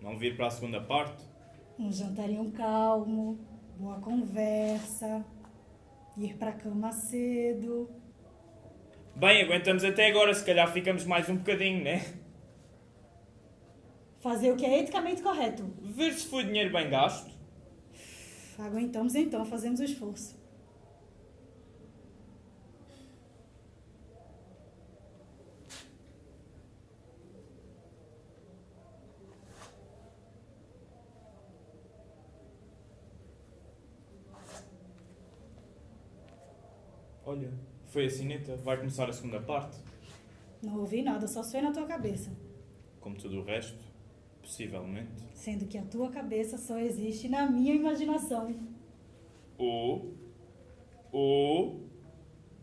Não vir para a segunda parte? Um jantarinho calmo, boa conversa, ir para a cama cedo. Bem, aguentamos até agora, se calhar ficamos mais um bocadinho, né? Fazer o que é eticamente correto. Ver se foi dinheiro bem gasto. Aguentamos então, fazemos o esforço. Olha, foi a sineta. Vai começar a segunda parte. Não ouvi nada, só foi na tua cabeça. Como tudo o resto, possivelmente. Sendo que a tua cabeça só existe na minha imaginação. Ou. Ou.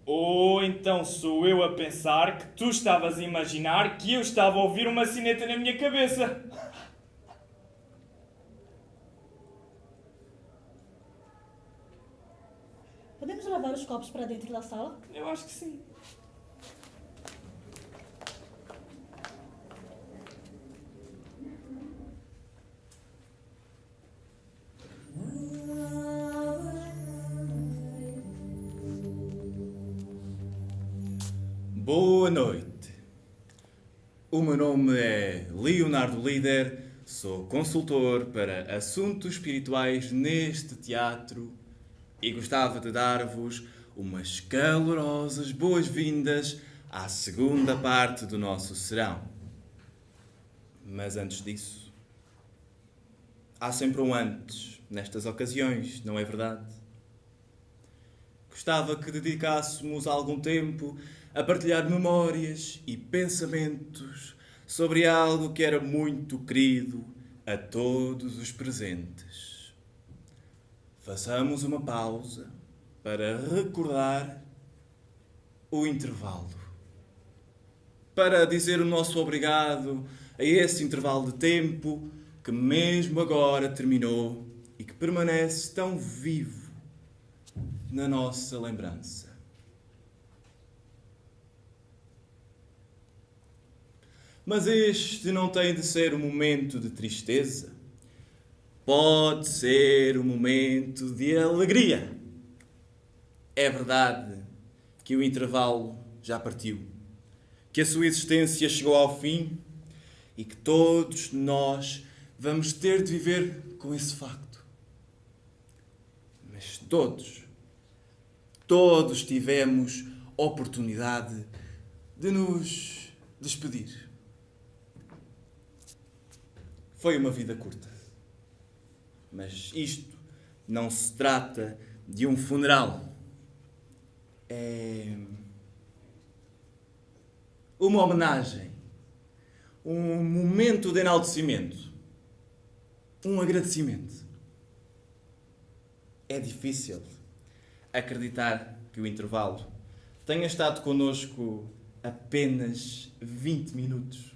Ou então sou eu a pensar que tu estavas a imaginar que eu estava a ouvir uma sineta na minha cabeça. Os copos para dentro da sala? Eu acho que sim. Boa noite. O meu nome é Leonardo Líder, sou consultor para assuntos espirituais neste teatro e gostava de dar-vos umas calorosas boas-vindas à segunda parte do nosso serão. Mas antes disso, há sempre um antes nestas ocasiões, não é verdade? Gostava que dedicássemos algum tempo a partilhar memórias e pensamentos sobre algo que era muito querido a todos os presentes. Façamos uma pausa para recordar o intervalo. Para dizer o nosso obrigado a esse intervalo de tempo que, mesmo agora, terminou e que permanece tão vivo na nossa lembrança. Mas este não tem de ser um momento de tristeza. Pode ser um momento de alegria. É verdade que o intervalo já partiu, que a sua existência chegou ao fim e que todos nós vamos ter de viver com esse facto. Mas todos, todos tivemos oportunidade de nos despedir. Foi uma vida curta. Mas isto não se trata de um funeral. É uma homenagem, um momento de enaltecimento, um agradecimento. É difícil acreditar que o intervalo tenha estado connosco apenas 20 minutos.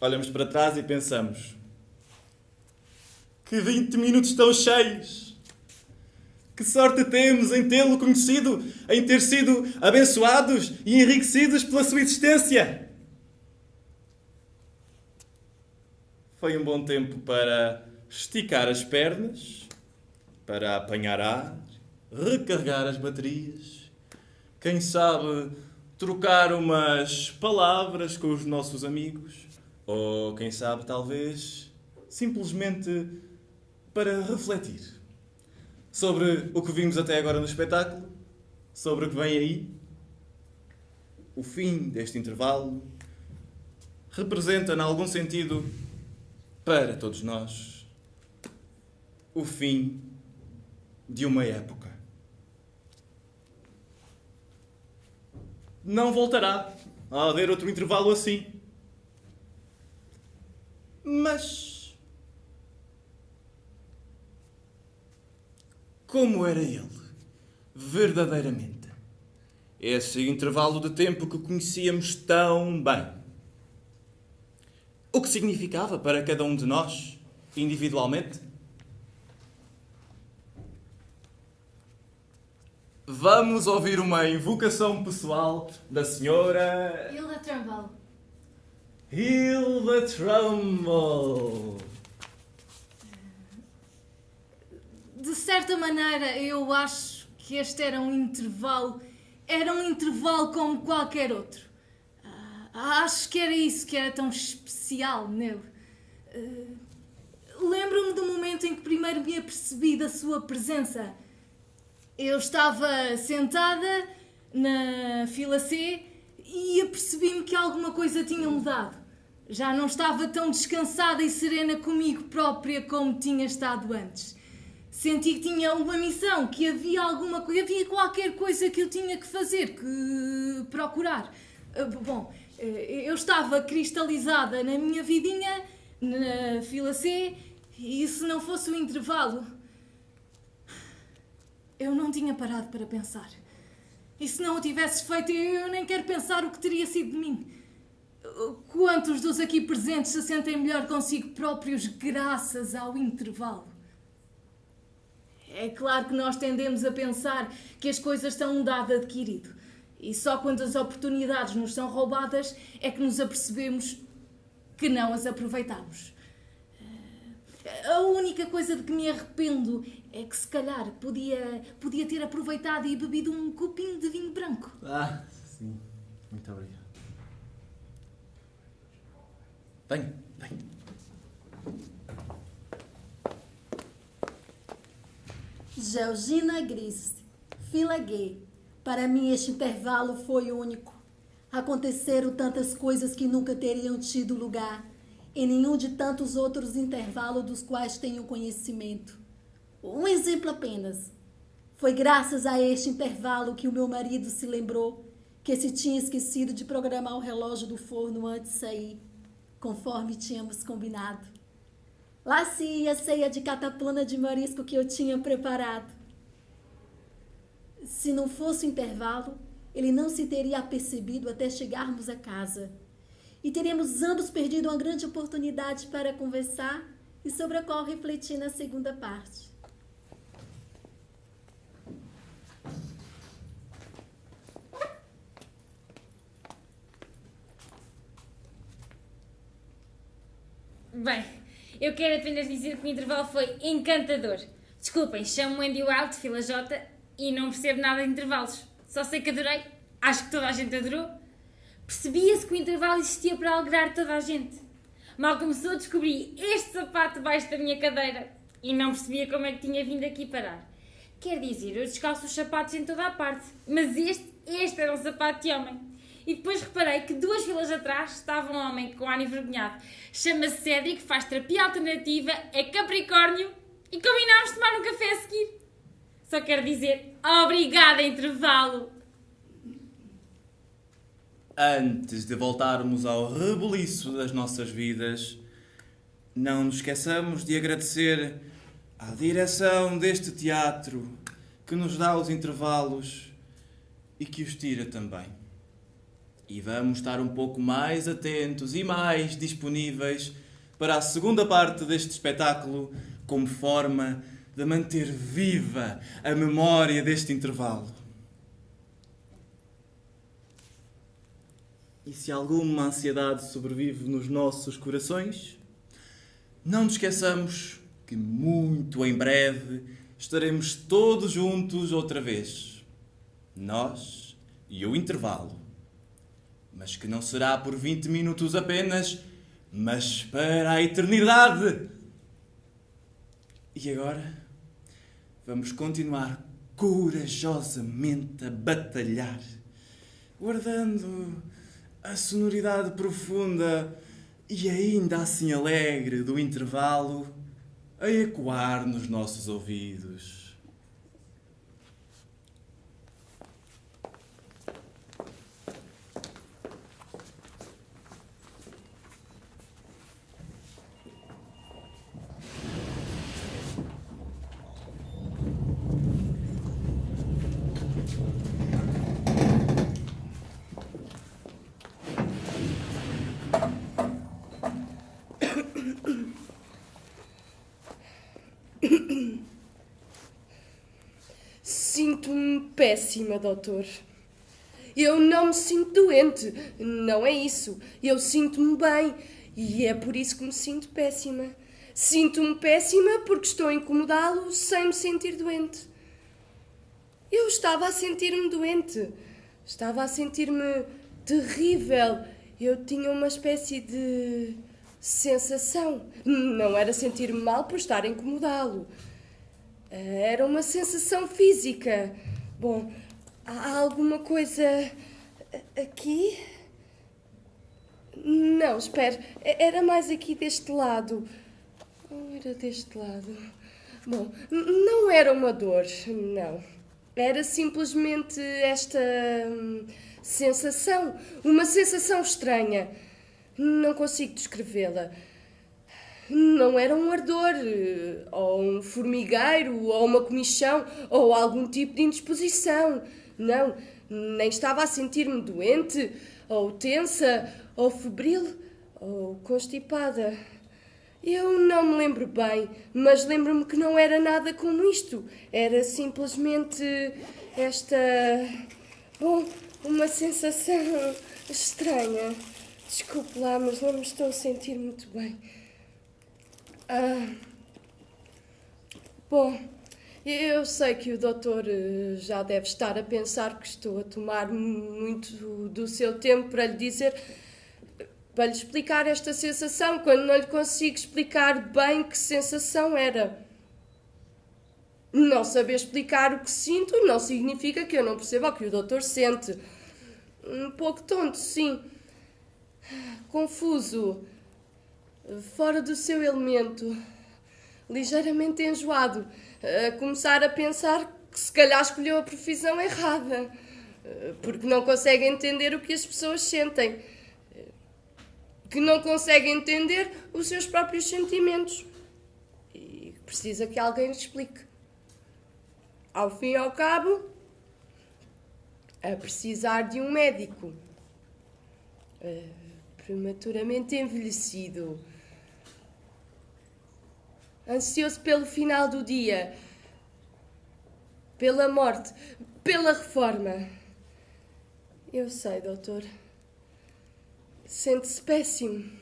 Olhamos para trás e pensamos: que 20 minutos tão cheios! Que sorte temos em tê-lo conhecido, em ter sido abençoados e enriquecidos pela sua existência! Foi um bom tempo para esticar as pernas, para apanhar ar, recarregar as baterias, quem sabe trocar umas palavras com os nossos amigos, ou quem sabe, talvez, simplesmente para refletir sobre o que vimos até agora no espetáculo, sobre o que vem aí. O fim deste intervalo representa, em algum sentido, para todos nós, o fim de uma época. Não voltará a haver outro intervalo assim. Mas. Como era ele, verdadeiramente? Esse intervalo de tempo que conhecíamos tão bem. O que significava para cada um de nós, individualmente? Vamos ouvir uma invocação pessoal da senhora Hilda Trumbull. Hilda Trumbull. De certa maneira, eu acho que este era um intervalo. Era um intervalo como qualquer outro. Ah, acho que era isso que era tão especial nele. Ah, Lembro-me do momento em que primeiro me apercebi da sua presença. Eu estava sentada na fila C e apercebi-me que alguma coisa tinha mudado. Já não estava tão descansada e serena comigo própria como tinha estado antes. Senti que tinha uma missão, que havia alguma coisa, havia qualquer coisa que eu tinha que fazer, que procurar. Ah, Bom, eh, eu estava cristalizada na minha vidinha, na fila C, e se não fosse o intervalo, eu não tinha parado para pensar. E se não o tivesses feito, eu nem quero pensar o que teria sido de mim. Quantos dos aqui presentes se sentem melhor consigo próprios graças ao intervalo? É claro que nós tendemos a pensar que as coisas são um dado adquirido. E só quando as oportunidades nos são roubadas é que nos apercebemos que não as aproveitamos. A única coisa de que me arrependo é que se calhar podia, podia ter aproveitado e bebido um copinho de vinho branco. Ah, sim. Muito obrigado. Venha, venha. Georgina Gris, fila gay. Para mim, este intervalo foi único. Aconteceram tantas coisas que nunca teriam tido lugar em nenhum de tantos outros intervalos dos quais tenho conhecimento. Um exemplo apenas. Foi graças a este intervalo que o meu marido se lembrou que se tinha esquecido de programar o relógio do forno antes de sair, conforme tínhamos combinado. Lá se ia a ceia de cataplana de marisco que eu tinha preparado. Se não fosse o intervalo, ele não se teria apercebido até chegarmos a casa. E teríamos ambos perdido uma grande oportunidade para conversar e sobre a qual refletir na segunda parte. Bem, eu quero apenas dizer que o intervalo foi encantador. Desculpem, chamo-me Andy Wild, fila J, e não percebo nada de intervalos. Só sei que adorei. Acho que toda a gente adorou. Percebia-se que o intervalo existia para alegrar toda a gente. Mal começou, descobri este sapato debaixo da minha cadeira e não percebia como é que tinha vindo aqui parar. Quer dizer, eu descalço os sapatos em toda a parte. Mas este, este era um sapato de homem. E depois reparei que duas filas atrás estava um homem com ar envergonhado. Chama-se Cédric, faz terapia alternativa, é Capricórnio e combinámos tomar um café a seguir. Só quero dizer, obrigada, intervalo. Antes de voltarmos ao rebuliço das nossas vidas, não nos esqueçamos de agradecer à direção deste teatro que nos dá os intervalos e que os tira também. E vamos estar um pouco mais atentos e mais disponíveis para a segunda parte deste espetáculo, como forma de manter viva a memória deste intervalo. E se alguma ansiedade sobrevive nos nossos corações, não nos esqueçamos que muito em breve estaremos todos juntos outra vez. Nós e o intervalo. Mas que não será por 20 minutos apenas, mas para a eternidade. E agora vamos continuar corajosamente a batalhar, guardando a sonoridade profunda e ainda assim alegre do intervalo a ecoar nos nossos ouvidos. Sinto-me péssima, doutor. Eu não me sinto doente, não é isso. Eu sinto-me bem e é por isso que me sinto péssima. Sinto-me péssima porque estou a incomodá-lo sem me sentir doente. Eu estava a sentir-me doente. Estava a sentir-me terrível. Eu tinha uma espécie de sensação. Não era sentir-me mal por estar a incomodá-lo. Era uma sensação física. Bom, há alguma coisa aqui? Não, espere. Era mais aqui deste lado. Ou era deste lado? Bom, não era uma dor, não. Era simplesmente esta hum, sensação. Uma sensação estranha. Não consigo descrevê-la. Não era um ardor, ou um formigueiro, ou uma comichão, ou algum tipo de indisposição. Não, nem estava a sentir-me doente, ou tensa, ou febril, ou constipada. Eu não me lembro bem, mas lembro-me que não era nada como isto. Era simplesmente esta. Bom, uma sensação estranha. Desculpe lá, mas não me estou a sentir muito bem. Ah, bom, eu sei que o doutor eh, já deve estar a pensar que estou a tomar muito do seu tempo para lhe dizer, para lhe explicar esta sensação, quando não lhe consigo explicar bem que sensação era. Não saber explicar o que sinto não significa que eu não perceba o que o doutor sente. Um pouco tonto, sim. Confuso fora do seu elemento, ligeiramente enjoado, a começar a pensar que se calhar escolheu a profissão errada, porque não consegue entender o que as pessoas sentem, que não consegue entender os seus próprios sentimentos e precisa que alguém lhe explique. Ao fim e ao cabo, a precisar de um médico. prematuramente envelhecido, ansioso pelo final do dia, pela morte, pela reforma. Eu sei, doutor. Sente-se péssimo.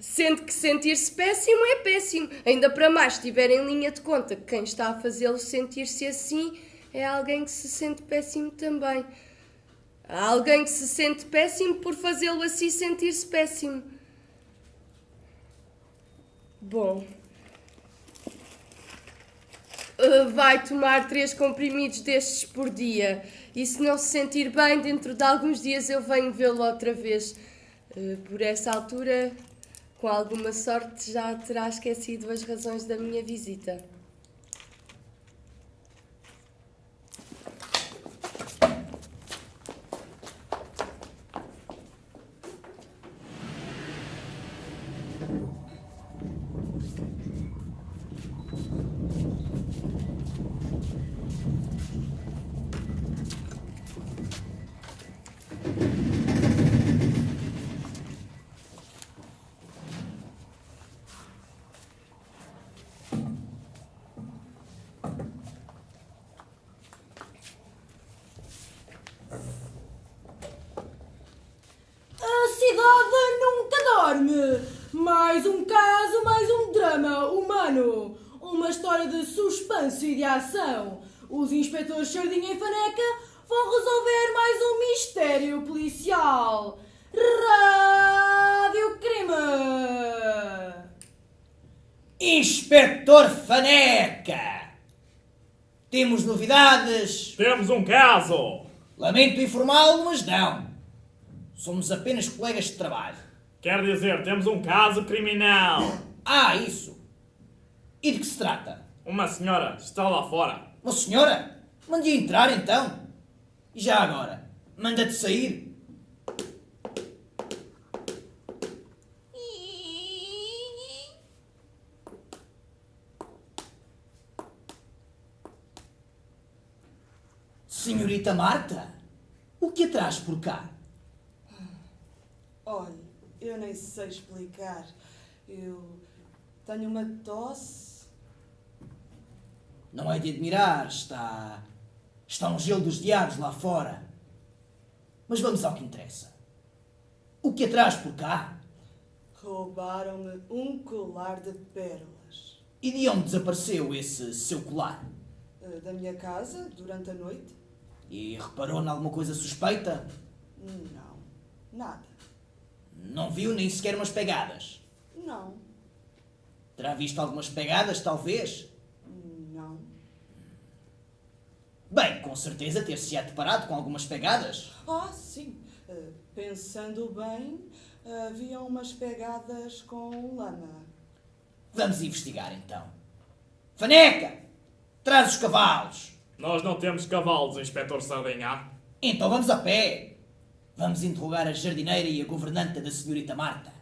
Sente que sentir-se péssimo é péssimo. Ainda para mais, se tiver em linha de conta que quem está a fazê-lo sentir-se assim é alguém que se sente péssimo também. Há alguém que se sente péssimo por fazê-lo assim sentir-se péssimo. Bom. uh, vai tomar três comprimidos destes por dia. E se não se sentir bem, dentro de alguns dias eu venho vê-lo outra vez. Uh, por essa altura, com alguma sorte, já terá esquecido as razões da minha visita. A cidade nunca dorme. Mais um caso, mais um drama humano. Uma história de suspense e de ação. Os inspetores Sardinha e Faneca vão resolver mais um mistério policial. Rádio Crime. Inspetor Faneca! Temos novidades? Temos um caso! Lamento informá-lo, mas não. Somos apenas colegas de trabalho. Quer dizer, temos um caso criminal. Ah, isso. E de que se trata? Uma senhora está lá fora. Uma senhora? Mande entrar então. E já agora? Manda-te sair? Senhorita Marta, o que a traz por cá? Olha, eu nem sei explicar. Eu tenho uma tosse. Não é de admirar, está. Está um gelo dos diabos lá fora. Mas vamos ao que interessa. O que a traz por cá? Roubaram-me um colar de pérolas. E de onde desapareceu esse seu colar? Eh, Da minha casa, durante a noite? E reparou em alguma coisa suspeita? Não, nada. Não viu nem sequer umas pegadas? Não, Terá visto algumas pegadas, talvez? não. Bem, com certeza ter-se-á deparado com algumas pegadas. Ah, sim. Eh, Pensando bem, havia umas pegadas com lama. Vamos investigar então. Faneca! Traz os cavalos! Nós não temos cavalos, Inspetor Sardinha. Então vamos a pé. Vamos interrogar a jardineira e a governanta da senhorita Marta.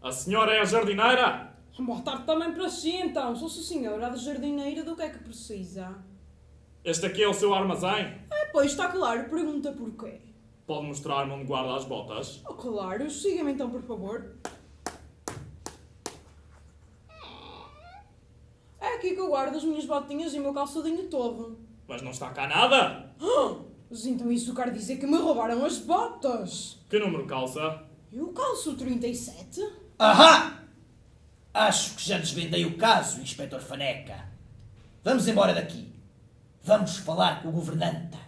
A senhora é a jardineira? Boa tarde também para si, então. Sou -se senhora da jardineira, do que é que precisa? Este aqui é o seu armazém? É, pois, está claro. Pergunta porquê. Pode mostrar-me onde guarda as botas? Oh, claro. Siga-me então, por favor. É aqui que eu guardo as minhas botinhas e o meu calçadinho todo. Mas não está cá nada! Ah, Mas então isso quer dizer que me roubaram as botas. Que número calça? Eu calço 37? Ahá! Acho que já desvendei o caso, Inspetor Faneca. Vamos embora daqui. Vamos falar com o governanta.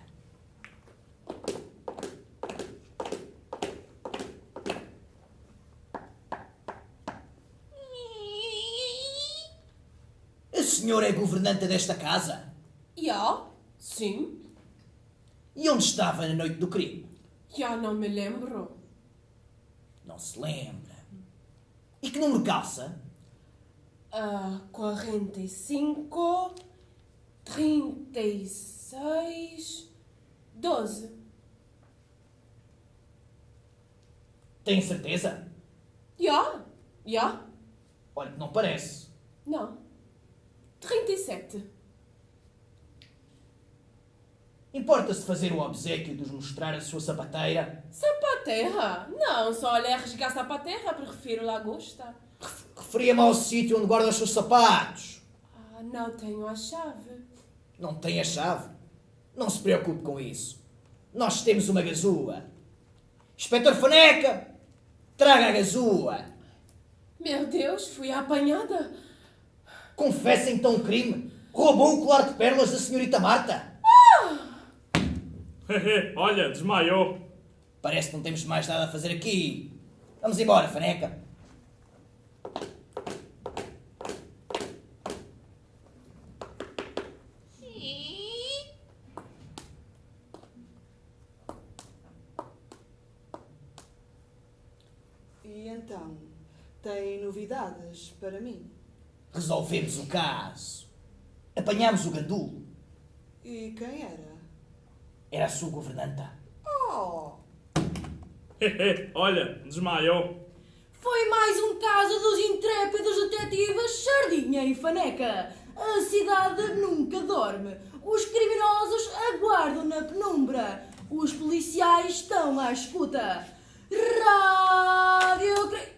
A senhora é governanta desta casa? Já, sim. E onde estava na noite do crime? Já não me lembro. Não se lembra. E que número calça? Ah, 45, 36, 12. Tem certeza? Já, já. Olha que não parece. Não. 37. Importa-se fazer o obsequio de mostrar a sua sapateira? Sapaterra? Não, só olhar rasgar sapaterra, prefiro lagosta. Referia-me ao sítio onde guarda os seus sapatos. Ah, não tenho a chave. Não tem a chave? Não se preocupe com isso. Nós temos uma gazua. Inspetor Faneca, traga a gazua. Meu Deus, fui apanhada. Confessa então o crime. Roubou o colar de pérolas da senhorita Marta. Olha, desmaiou. Parece que não temos mais nada a fazer aqui. Vamos embora, faneca. E então, tem novidades para mim? Resolvemos o caso. Apanhámos o gandulo. E quem era? Era a sua governanta. Oh! Olha, desmaiou. Foi mais um caso dos intrépidos detetives Sardinha e Faneca. A cidade nunca dorme. Os criminosos aguardam na penumbra. Os policiais estão à escuta. Rádio... Cri-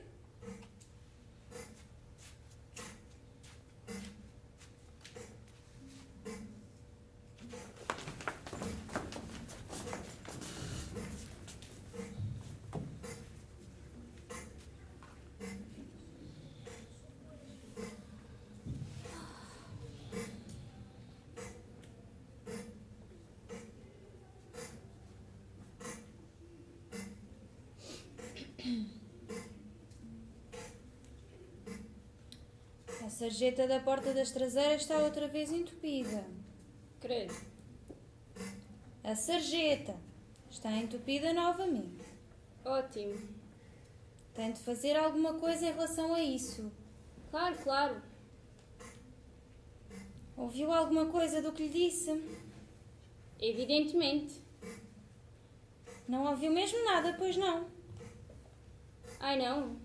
A sarjeta da porta das traseiras está outra vez entupida. Credo. A sarjeta está entupida novamente. Ótimo. Tem de fazer alguma coisa em relação a isso. Claro, claro. Ouviu alguma coisa do que lhe disse? Evidentemente. Não ouviu mesmo nada, pois não? Ai não.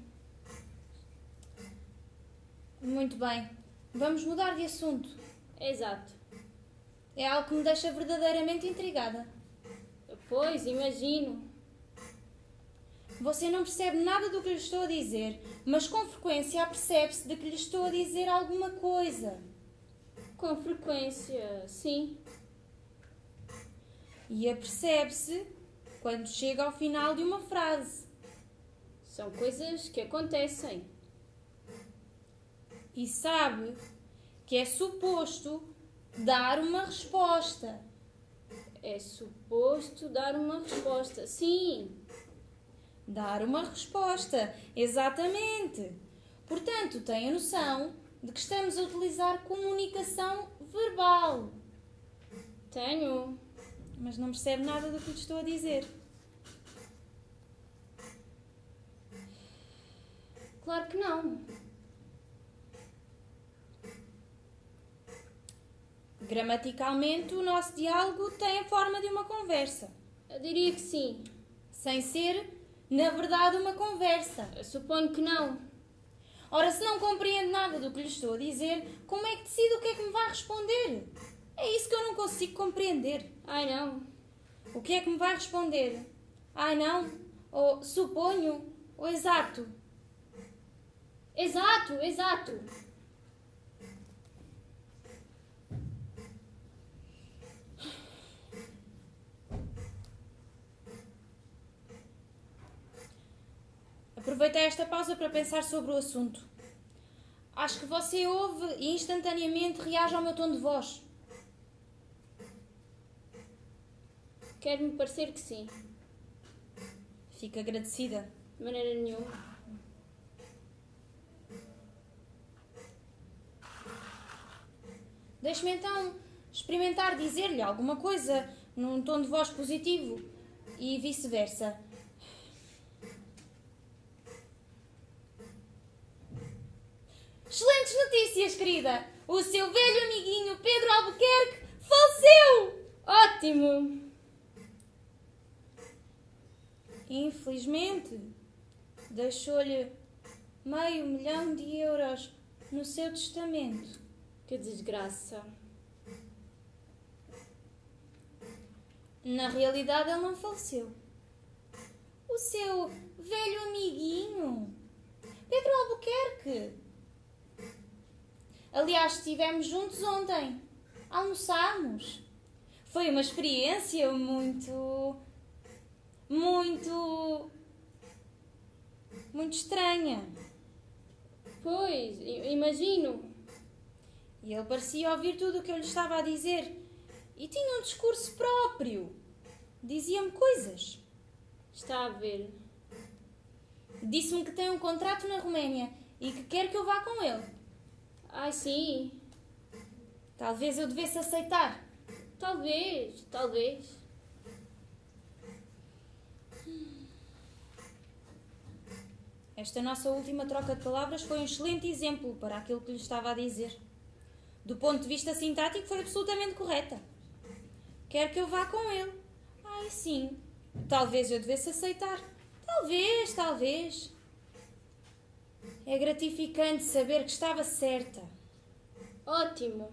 Muito bem. Vamos mudar de assunto. Exato. É algo que me deixa verdadeiramente intrigada. Pois, imagino. Você não percebe nada do que lhe estou a dizer, mas com frequência apercebe-se de que lhe estou a dizer alguma coisa. Com frequência, sim. E apercebe-se quando chega ao final de uma frase. São coisas que acontecem. E sabe que é suposto dar uma resposta. É suposto dar uma resposta. Sim. Dar uma resposta, exatamente. Portanto, tenha noção de que estamos a utilizar comunicação verbal. Tenho. Mas não percebe nada do que lhe estou a dizer. Claro que não. Gramaticalmente, o nosso diálogo tem a forma de uma conversa. Eu diria que sim. Sem ser, na verdade, uma conversa. Eu suponho que não. Ora, se não compreende nada do que lhe estou a dizer, como é que decide o que é que me vai responder? É isso que eu não consigo compreender. Ai não. O que é que me vai responder? Ai não? Ou suponho? Ou exato? Exato, exato. Aproveitei esta pausa para pensar sobre o assunto. Acho que você ouve e instantaneamente reage ao meu tom de voz. Quer-me parecer que sim. Fico agradecida. De maneira nenhuma. Deixe-me então experimentar dizer-lhe alguma coisa num tom de voz positivo e vice-versa. Excelentes notícias, querida! O seu velho amiguinho Pedro Albuquerque faleceu! Ótimo! Infelizmente, deixou-lhe meio milhão de euros no seu testamento. Que desgraça. Na realidade, ele não faleceu. O seu velho amiguinho, Pedro Albuquerque. Aliás, estivemos juntos ontem. Almoçámos. Foi uma experiência muito. muito. muito estranha. Pois, imagino. E ele parecia ouvir tudo o que eu lhe estava a dizer. E tinha um discurso próprio. Dizia-me coisas. Está a ver. Disse-me que tem um contrato na Roménia e que quer que eu vá com ele. Ai, sim. Talvez eu devesse aceitar. Talvez, talvez. Esta nossa última troca de palavras foi um excelente exemplo para aquilo que lhe estava a dizer. Do ponto de vista sintático, foi absolutamente correta. Quer que eu vá com ele? Ai, sim. Talvez eu devesse aceitar. Talvez, talvez. É gratificante saber que estava certa. Ótimo.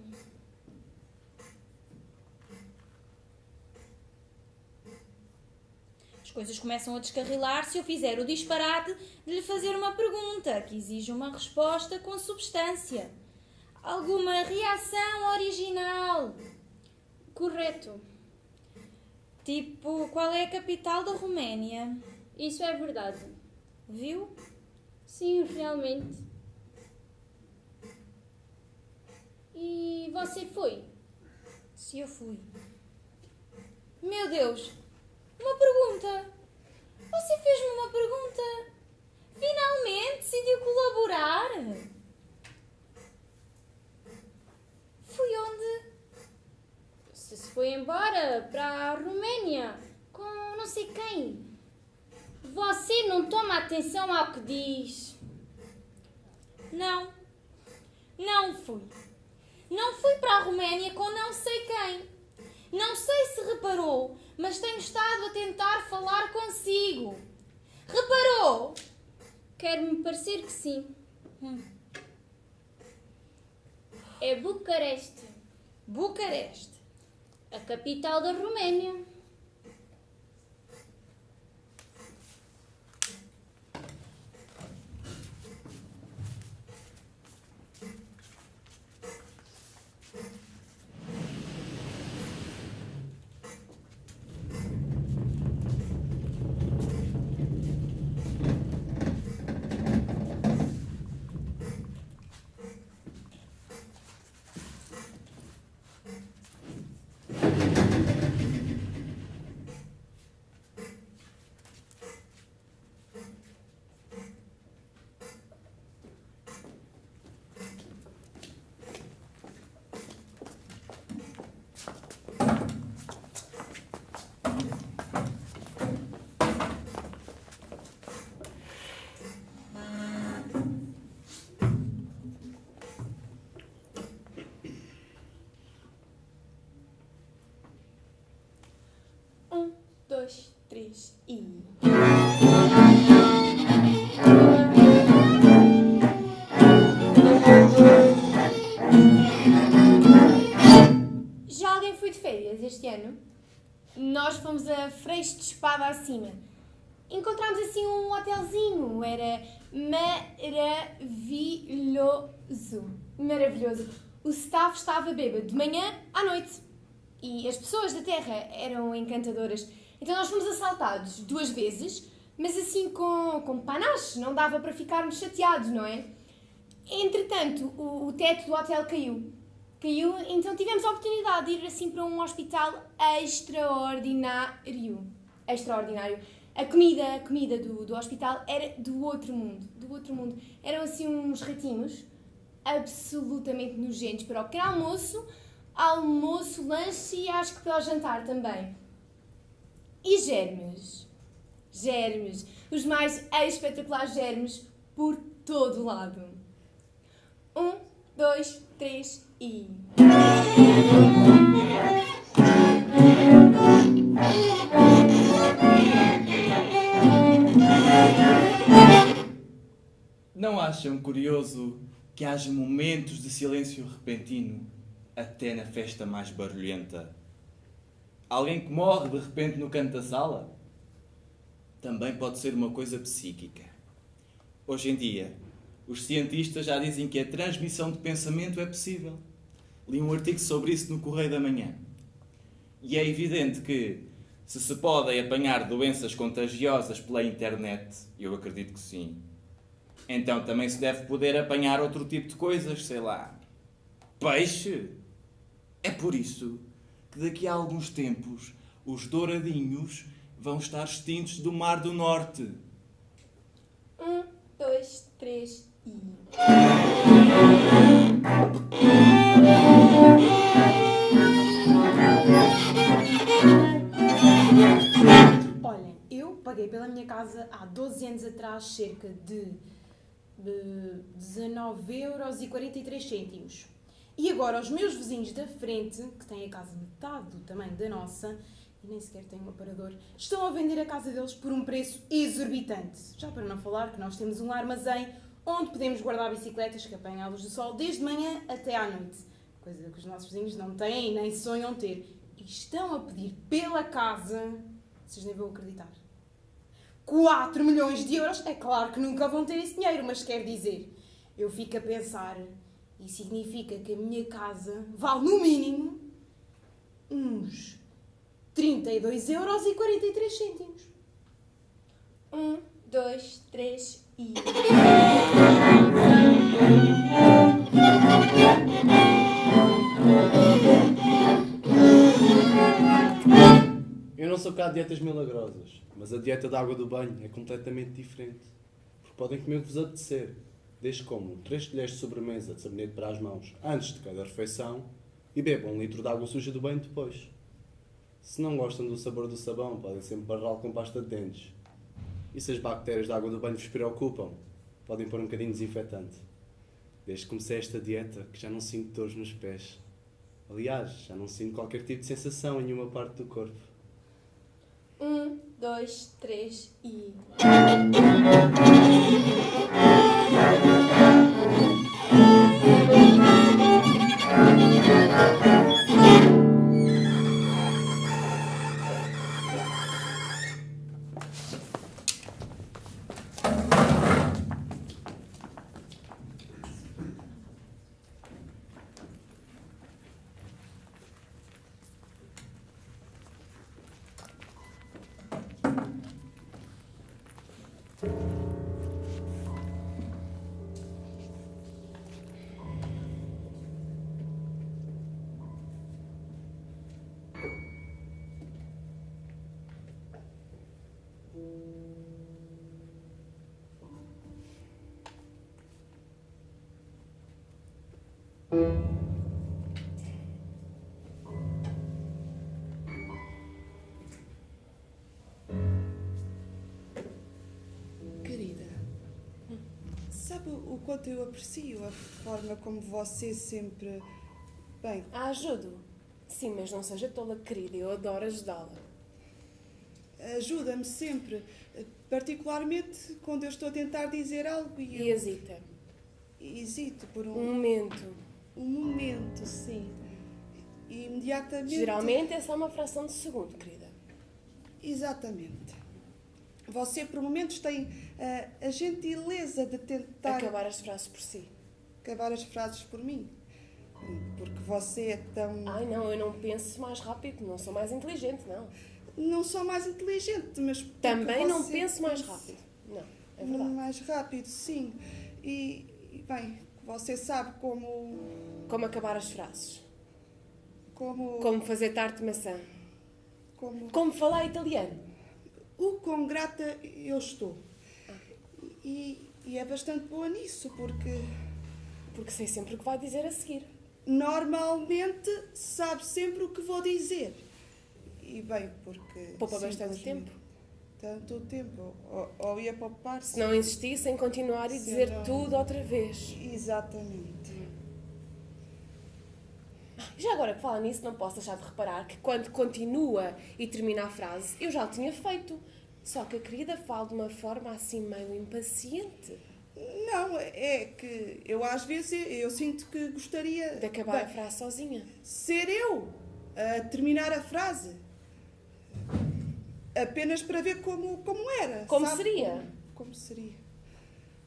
As coisas começam a descarrilar se eu fizer o disparate de lhe fazer uma pergunta que exige uma resposta com substância. Alguma reação original. Correto. Tipo, qual é a capital da Roménia? Isso é verdade. Viu? Sim, realmente. E você foi? Se eu fui. Meu Deus! Uma pergunta! Você fez-me uma pergunta! Finalmente decidiu colaborar! Fui onde? Se se foi embora para a Roménia com não sei quem. Você não toma atenção ao que diz. Não. Não fui. Não fui para a Roménia com não sei quem. Não sei se reparou, mas tenho estado a tentar falar consigo. Reparou? Quer-me parecer que sim. Hum. É Bucareste. Bucareste. A capital da Roménia. Um, e. Já alguém foi de férias este ano? Nós fomos a Freixo de Espada acima. Encontramos assim um hotelzinho, era maravilhoso. Maravilhoso. O staff estava bêbado de manhã à noite. E as pessoas da Terra eram encantadoras. Então nós fomos assaltados duas vezes, mas assim com, com panache, não dava para ficarmos chateados, não é? Entretanto, o, o teto do hotel caiu. Caiu, então tivemos a oportunidade de ir assim para um hospital extraordinário. Extraordinário. A comida, a comida do, do hospital era do outro mundo, do outro mundo. Eram assim uns ratinhos absolutamente nojentos para o pequeno almoço, almoço, lanche e acho que para o jantar também. E germes? Germes. Os mais espetaculares germes por todo lado. Um, dois, três e. Não acham curioso que haja momentos de silêncio repentino até na festa mais barulhenta? Alguém que morre de repente no canto da sala? Também pode ser uma coisa psíquica. Hoje em dia, os cientistas já dizem que a transmissão de pensamento é possível. Li um artigo sobre isso no Correio da Manhã. E é evidente que, se se podem apanhar doenças contagiosas pela internet, eu acredito que sim, então também se deve poder apanhar outro tipo de coisas, sei lá. Peixe? É por isso que daqui a alguns tempos os douradinhos vão estar extintos do Mar do Norte. Um, dois, três e. Olhem, eu paguei pela minha casa há 12 anos atrás cerca de, de 19 euros e 43 cêntimos. Agora os meus vizinhos da frente, que têm a casa metade do tamanho da nossa, e nem sequer têm um aparador, estão a vender a casa deles por um preço exorbitante. Já para não falar que nós temos um armazém onde podemos guardar bicicletas que apanham a luz do sol desde manhã até à noite. Coisa que os nossos vizinhos não têm e nem sonham ter. E estão a pedir pela casa, vocês nem vão acreditar, 4 milhões de euros. É claro que nunca vão ter esse dinheiro, mas quer dizer, eu fico a pensar, e significa que a minha casa vale no mínimo uns 32 euros e 43 cêntimos. Um, dois, três e. Eu não sou cá de dietas milagrosas, mas a dieta da água do banho é completamente diferente. Porque podem comer o que vos apetecer, desde comam 3 colheres de sobremesa de sabonete para as mãos antes de cada refeição e bebam um litro de água suja do banho depois. Se não gostam do sabor do sabão, podem sempre barrá-lo com pasta de dentes. E se as bactérias da água do banho vos preocupam, podem pôr um bocadinho de desinfetante. Desde que comecei esta dieta, que já não sinto dores nos pés. Aliás, já não sinto qualquer tipo de sensação em nenhuma parte do corpo. Um, dois, três e. Querida, quanto eu aprecio a forma como você sempre. Bem. Ah, ajudo. Sim, mas não seja tola querida, eu adoro ajudá-la. Ajuda-me sempre, particularmente quando eu estou a tentar dizer algo e. E hesita. Hesito por um. Um momento. Um momento, sim. E imediatamente. Geralmente é só uma fração de segundo, querida. Exatamente. Você, por momentos, tem ah, a gentileza de tentar. Acabar as frases por si. Acabar as frases por mim. Porque você é tão. Ai não, eu não penso mais rápido, não sou mais inteligente, não. Não sou mais inteligente, mas. Também não penso mais rápido. Não, é verdade. Mais rápido, sim. E, e, bem, você sabe como. Como acabar as frases. Como. Como fazer tarte de maçã. Como. Como falar italiano. O quão grata eu estou. E, e é bastante boa nisso, porque. Porque sei sempre o que vai dizer a seguir. Normalmente sabe sempre o que vou dizer. E bem, porque. Poupa bastante tempo. Tanto tempo. Ou, ou ia poupar Se não insistisse em continuar e dizer não- tudo outra vez. Exatamente. Já agora que fala nisso, não posso deixar de reparar que quando continua e termina a frase, eu já o tinha feito. Só que a querida fala de uma forma assim meio impaciente. Não, é que eu às vezes eu sinto que gostaria De acabar a bem, frase sozinha. Ser eu a terminar a frase. Apenas para ver como, como era. Como sabe? seria? Como, como seria?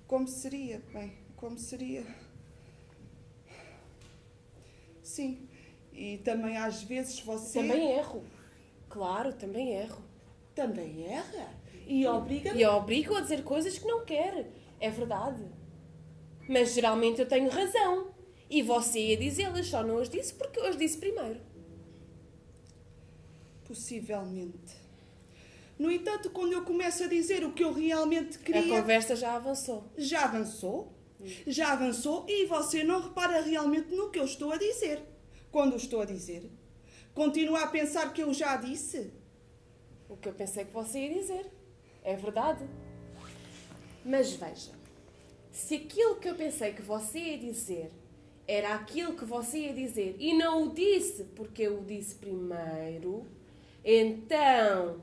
Como seria? Bem, como seria? Sim. E também às vezes você. Também erro. Claro, também erro. Também erra? E obriga-me. E obrigo a dizer coisas que não quer. É verdade. Mas geralmente eu tenho razão. E você ia dizê-las, só não as disse porque eu as disse primeiro. Possivelmente. No entanto, quando eu começo a dizer o que eu realmente queria. A conversa já avançou. Já avançou? Já avançou e você não repara realmente no que eu estou a dizer. Quando estou a dizer, continua a pensar que eu já disse. O que eu pensei que você ia dizer. É verdade. Mas veja, se aquilo que eu pensei que você ia dizer era aquilo que você ia dizer e não o disse porque eu o disse primeiro, então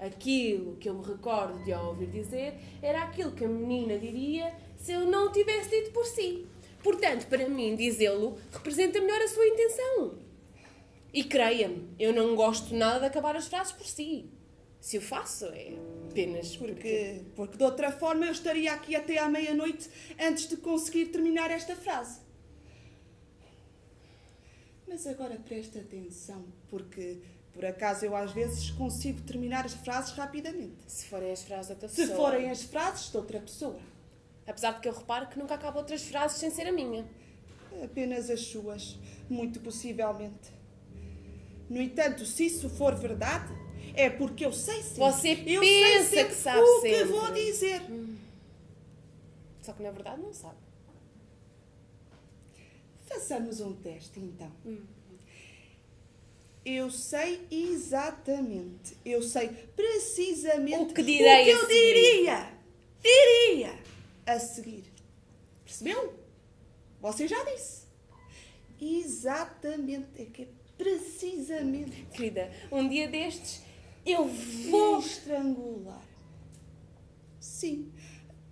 aquilo que eu me recordo de a ouvir dizer era aquilo que a menina diria se eu não o tivesse dito por si. Portanto, para mim, dizê-lo representa melhor a sua intenção. E creia-me, eu não gosto nada de acabar as frases por si. Se o faço, é apenas porque... Porque de outra forma eu estaria aqui até à meia-noite antes de conseguir terminar esta frase. Mas agora presta atenção, porque por acaso eu às vezes consigo terminar as frases rapidamente. Se forem as frases de outra Se pessoa. forem as frases de outra pessoa. Apesar de que eu reparo que nunca acabo outras frases sem ser a minha. Apenas as suas, muito possivelmente. No entanto, se isso for verdade, é porque eu sei sempre. Você eu pensa sei que sabe o sempre. que vou dizer. Só que na verdade não sabe. Façamos um teste então. Eu sei exatamente, eu sei precisamente O que direi o que eu diria, diria a seguir. Percebeu? Você já disse. Exatamente, é que é precisamente. Querida, um dia destes eu vou. estrangular. Sim,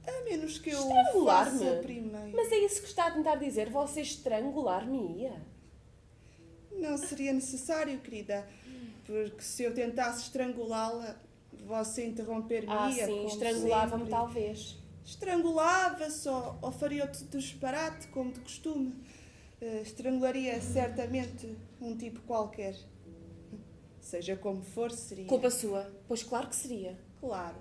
a menos que eu Estrangular-me? primeiro. Mas é isso que está a tentar dizer? Você estrangular-me-ia? Não seria necessário, querida, porque se eu tentasse estrangulá-la, você interromper-me. Ah, sim, estrangulava-me talvez. Estrangulava-se ou, ou faria outro disparate, como de costume. Eh, estrangularia certamente um tipo qualquer. Seja como for, seria. Culpa sua? Pois claro que seria. Claro.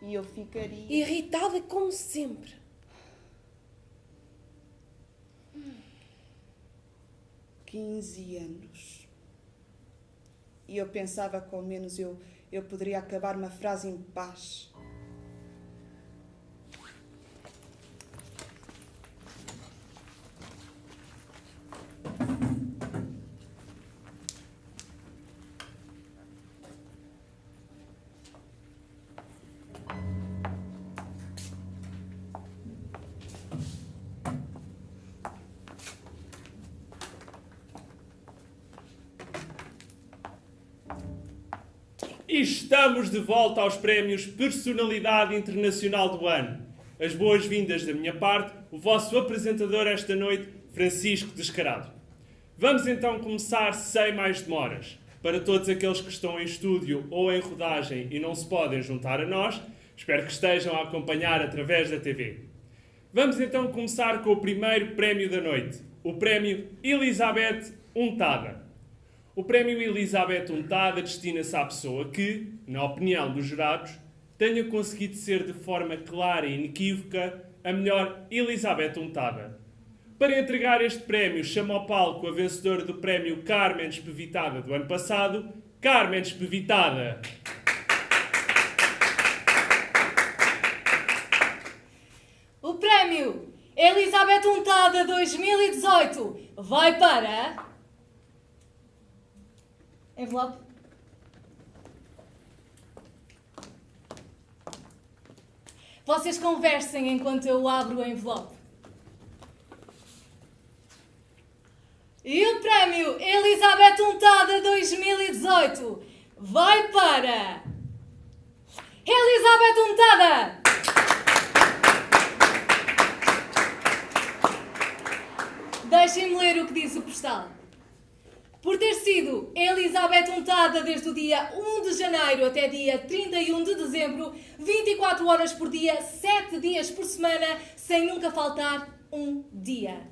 E eu ficaria. Irritada como sempre. 15 anos. E eu pensava que ao menos eu, eu poderia acabar uma frase em paz. E estamos de volta aos prémios Personalidade Internacional do Ano. As boas-vindas da minha parte, o vosso apresentador esta noite, Francisco Descarado. Vamos então começar sem mais demoras. Para todos aqueles que estão em estúdio ou em rodagem e não se podem juntar a nós, espero que estejam a acompanhar através da TV. Vamos então começar com o primeiro prémio da noite, o prémio Elizabeth Untada. O prémio Elizabeth Untada destina-se à pessoa que, na opinião dos jurados, tenha conseguido ser de forma clara e inequívoca a melhor Elizabeth Untada. Para entregar este prémio, chama ao palco a vencedora do prémio Carmen Espevitada do ano passado, Carmen Espevitada. O prémio Elizabeth Untada 2018 vai para. Envelope. Vocês conversem enquanto eu abro o envelope. E o prémio Elizabeth Untada 2018 vai para. Elizabeth Untada! Deixem-me ler o que diz o postal. Por ter sido Elizabeth untada desde o dia 1 de janeiro até dia 31 de dezembro, 24 horas por dia, 7 dias por semana, sem nunca faltar um dia.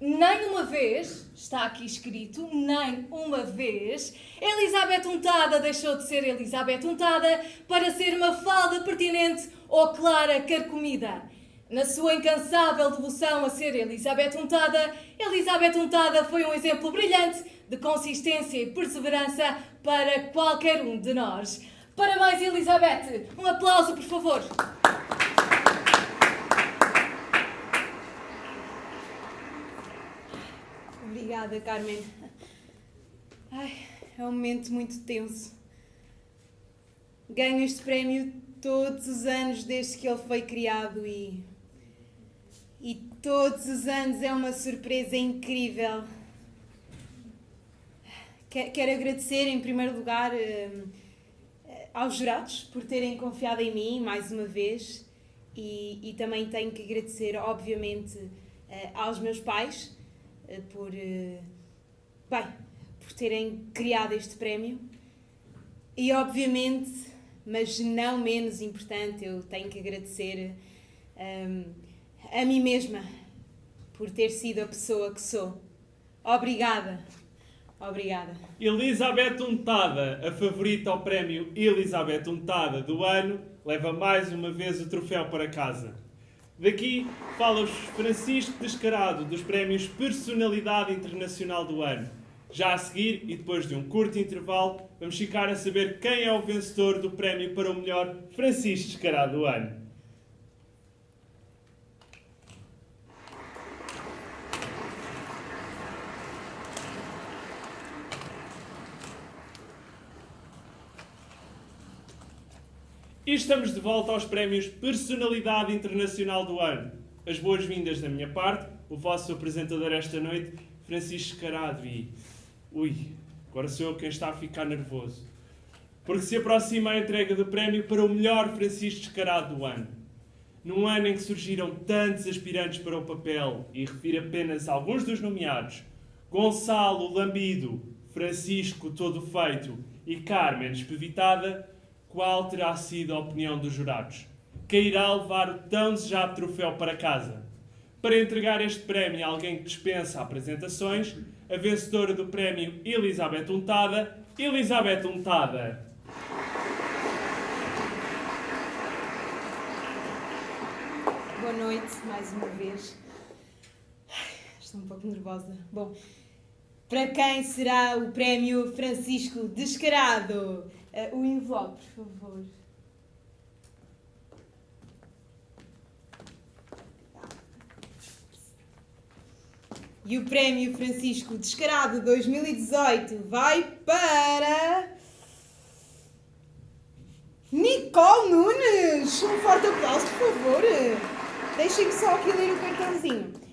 Nem uma vez, está aqui escrito, nem uma vez, Elizabeth Untada deixou de ser Elizabeth Untada para ser uma falda pertinente ou clara carcomida. Na sua incansável devoção a ser Elizabeth Untada, Elizabeth Untada foi um exemplo brilhante de consistência e perseverança para qualquer um de nós. Parabéns, Elizabeth! Um aplauso, por favor! Obrigada, Carmen. Ai, é um momento muito tenso. Ganho este prémio todos os anos desde que ele foi criado e. E todos os anos é uma surpresa incrível. Quero, agradecer, em primeiro lugar, hum, aos jurados por terem confiado em mim mais uma vez e, e também tenho que agradecer, obviamente, eh, aos meus pais eh, por, eh, bem, por terem criado este prémio e, obviamente, mas não menos importante, eu tenho que agradecer hum, a mim mesma por ter sido a pessoa que sou. Obrigada. Obrigada. Elizabeth Untada, a favorita ao prémio Elizabeth Untada do ano, leva mais uma vez o troféu para casa. Daqui fala-vos Francisco Descarado, dos prémios Personalidade Internacional do ano. Já a seguir, e depois de um curto intervalo, vamos ficar a saber quem é o vencedor do prémio para o melhor Francisco Descarado do ano. E estamos de volta aos prémios Personalidade Internacional do Ano. As boas-vindas da minha parte, o vosso apresentador esta noite, Francisco Carado. E. Ui, agora sou eu quem está a ficar nervoso. Porque se aproxima a entrega do prémio para o melhor Francisco Descarado do ano. Num ano em que surgiram tantos aspirantes para o papel, e refiro apenas alguns dos nomeados: Gonçalo Lambido, Francisco Todo Feito e Carmen Espevitada qual terá sido a opinião dos jurados? Quem irá levar o tão desejado troféu para casa? Para entregar este prémio a alguém que dispensa apresentações, a vencedora do prémio Elizabeth Untada, Elizabeth Untada. Boa noite, mais uma vez. Ai, Estou um pouco nervosa. Bom, para quem será o prémio Francisco Descarado? Eh, o envelope, por favor. E o prémio Francisco Descarado 2018 vai para. Nicole Nunes! Um forte aplauso, por favor. Deixem-me só aqui ler o cartãozinho.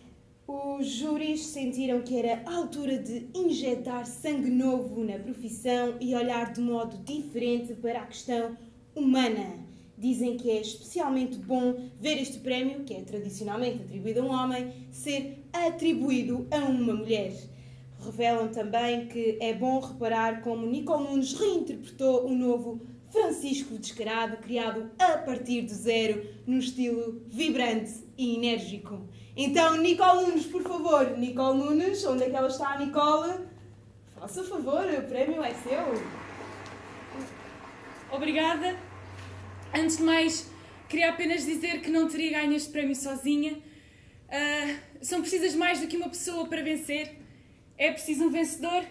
Os júris sentiram que era a altura de injetar sangue novo na profissão e olhar de modo diferente para a questão humana. Dizem que é especialmente bom ver este prémio, que é tradicionalmente atribuído a um homem, ser atribuído a uma mulher. Revelam também que é bom reparar como Nicole Nunes reinterpretou o novo Francisco Descarado, criado a partir do zero, num estilo vibrante e enérgico. Então, Nicole Nunes, por favor. Nicole Nunes, onde é que ela está, Nicole? Faça favor, o prémio é seu. Obrigada. Antes de mais, queria apenas dizer que não teria ganho este prémio sozinha. Ah, são precisas mais do que uma pessoa para vencer. É preciso um vencedor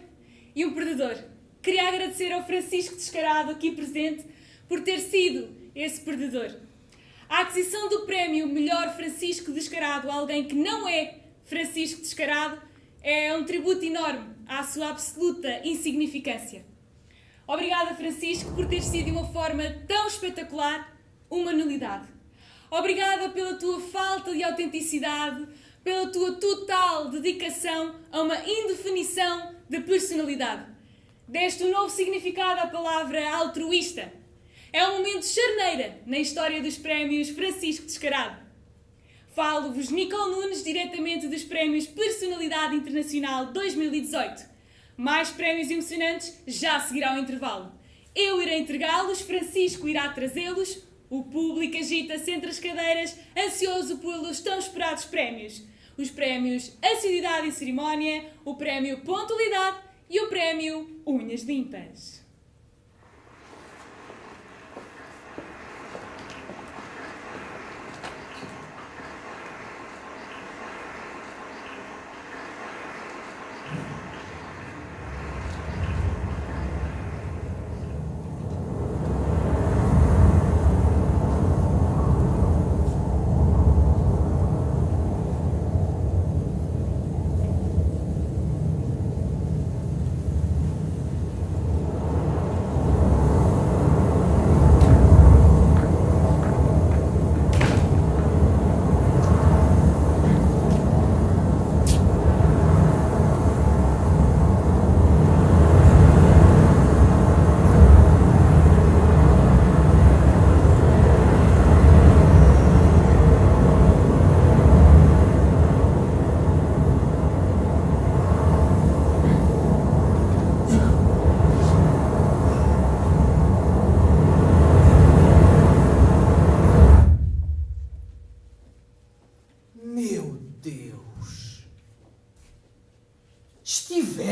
e um perdedor. Queria agradecer ao Francisco Descarado, aqui presente, por ter sido esse perdedor. A aquisição do prémio Melhor Francisco Descarado a alguém que não é Francisco Descarado é um tributo enorme à sua absoluta insignificância. Obrigada, Francisco, por ter sido de uma forma tão espetacular uma nulidade. Obrigada pela tua falta de autenticidade, pela tua total dedicação a uma indefinição de personalidade. Deste um novo significado à palavra altruísta. É um momento charneira na história dos prémios Francisco Descarado. Falo-vos Nicole Nunes diretamente dos prémios Personalidade Internacional 2018. Mais prémios emocionantes já seguirá ao intervalo. Eu irei entregá-los, Francisco irá trazê-los. O público agita-se entre as cadeiras, ansioso pelos tão esperados prémios. Os prémios Assiduidade e Cerimónia, o prémio Pontualidade e o prémio Unhas Limpas.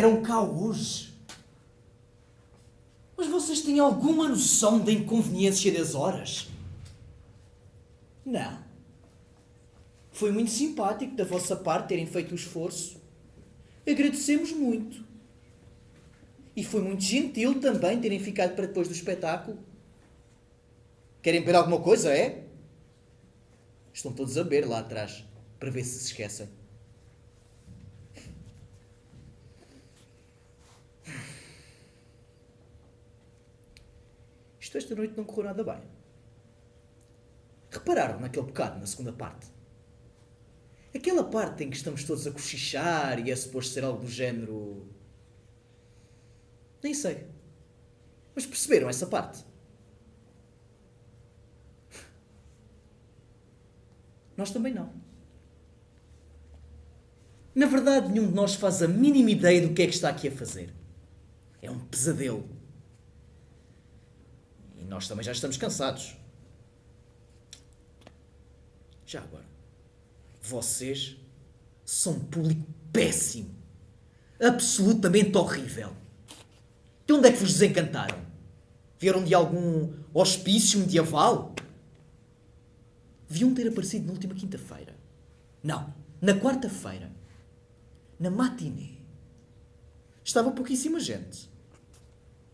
vieram cá hoje. Mas vocês têm alguma noção da inconveniência das horas? Não. Foi muito simpático da vossa parte terem feito o esforço. Agradecemos muito. E foi muito gentil também terem ficado para depois do espetáculo. Querem beber alguma coisa, é? Estão todos a beber lá atrás, para ver se se esquecem. Isto esta noite não correu nada bem. Repararam naquele bocado, na segunda parte? Aquela parte em que estamos todos a cochichar e é suposto ser algo do género. Nem sei. Mas perceberam essa parte? Nós também não. Na verdade, nenhum de nós faz a mínima ideia do que é que está aqui a fazer. É um pesadelo. Nós também já estamos cansados. Já agora, vocês são um público péssimo. Absolutamente horrível. De onde é que vos desencantaram? Vieram de algum hospício medieval? Deviam ter aparecido na última quinta-feira. Não, na quarta-feira. Na matinê. Estava pouquíssima gente.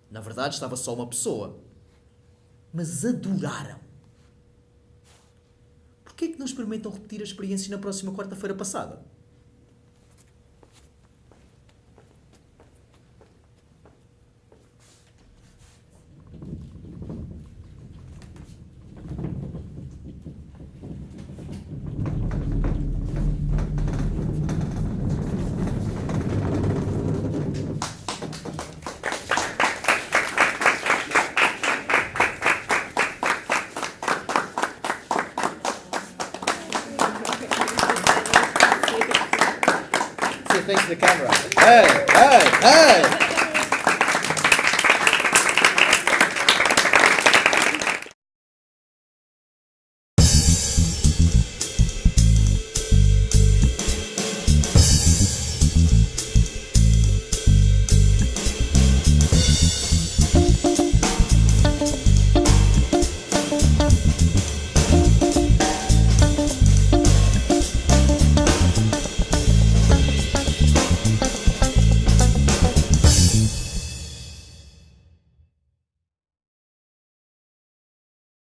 Na verdade, estava só uma pessoa. Mas adoraram. Porquê é que não experimentam repetir a experiência na próxima quarta-feira passada?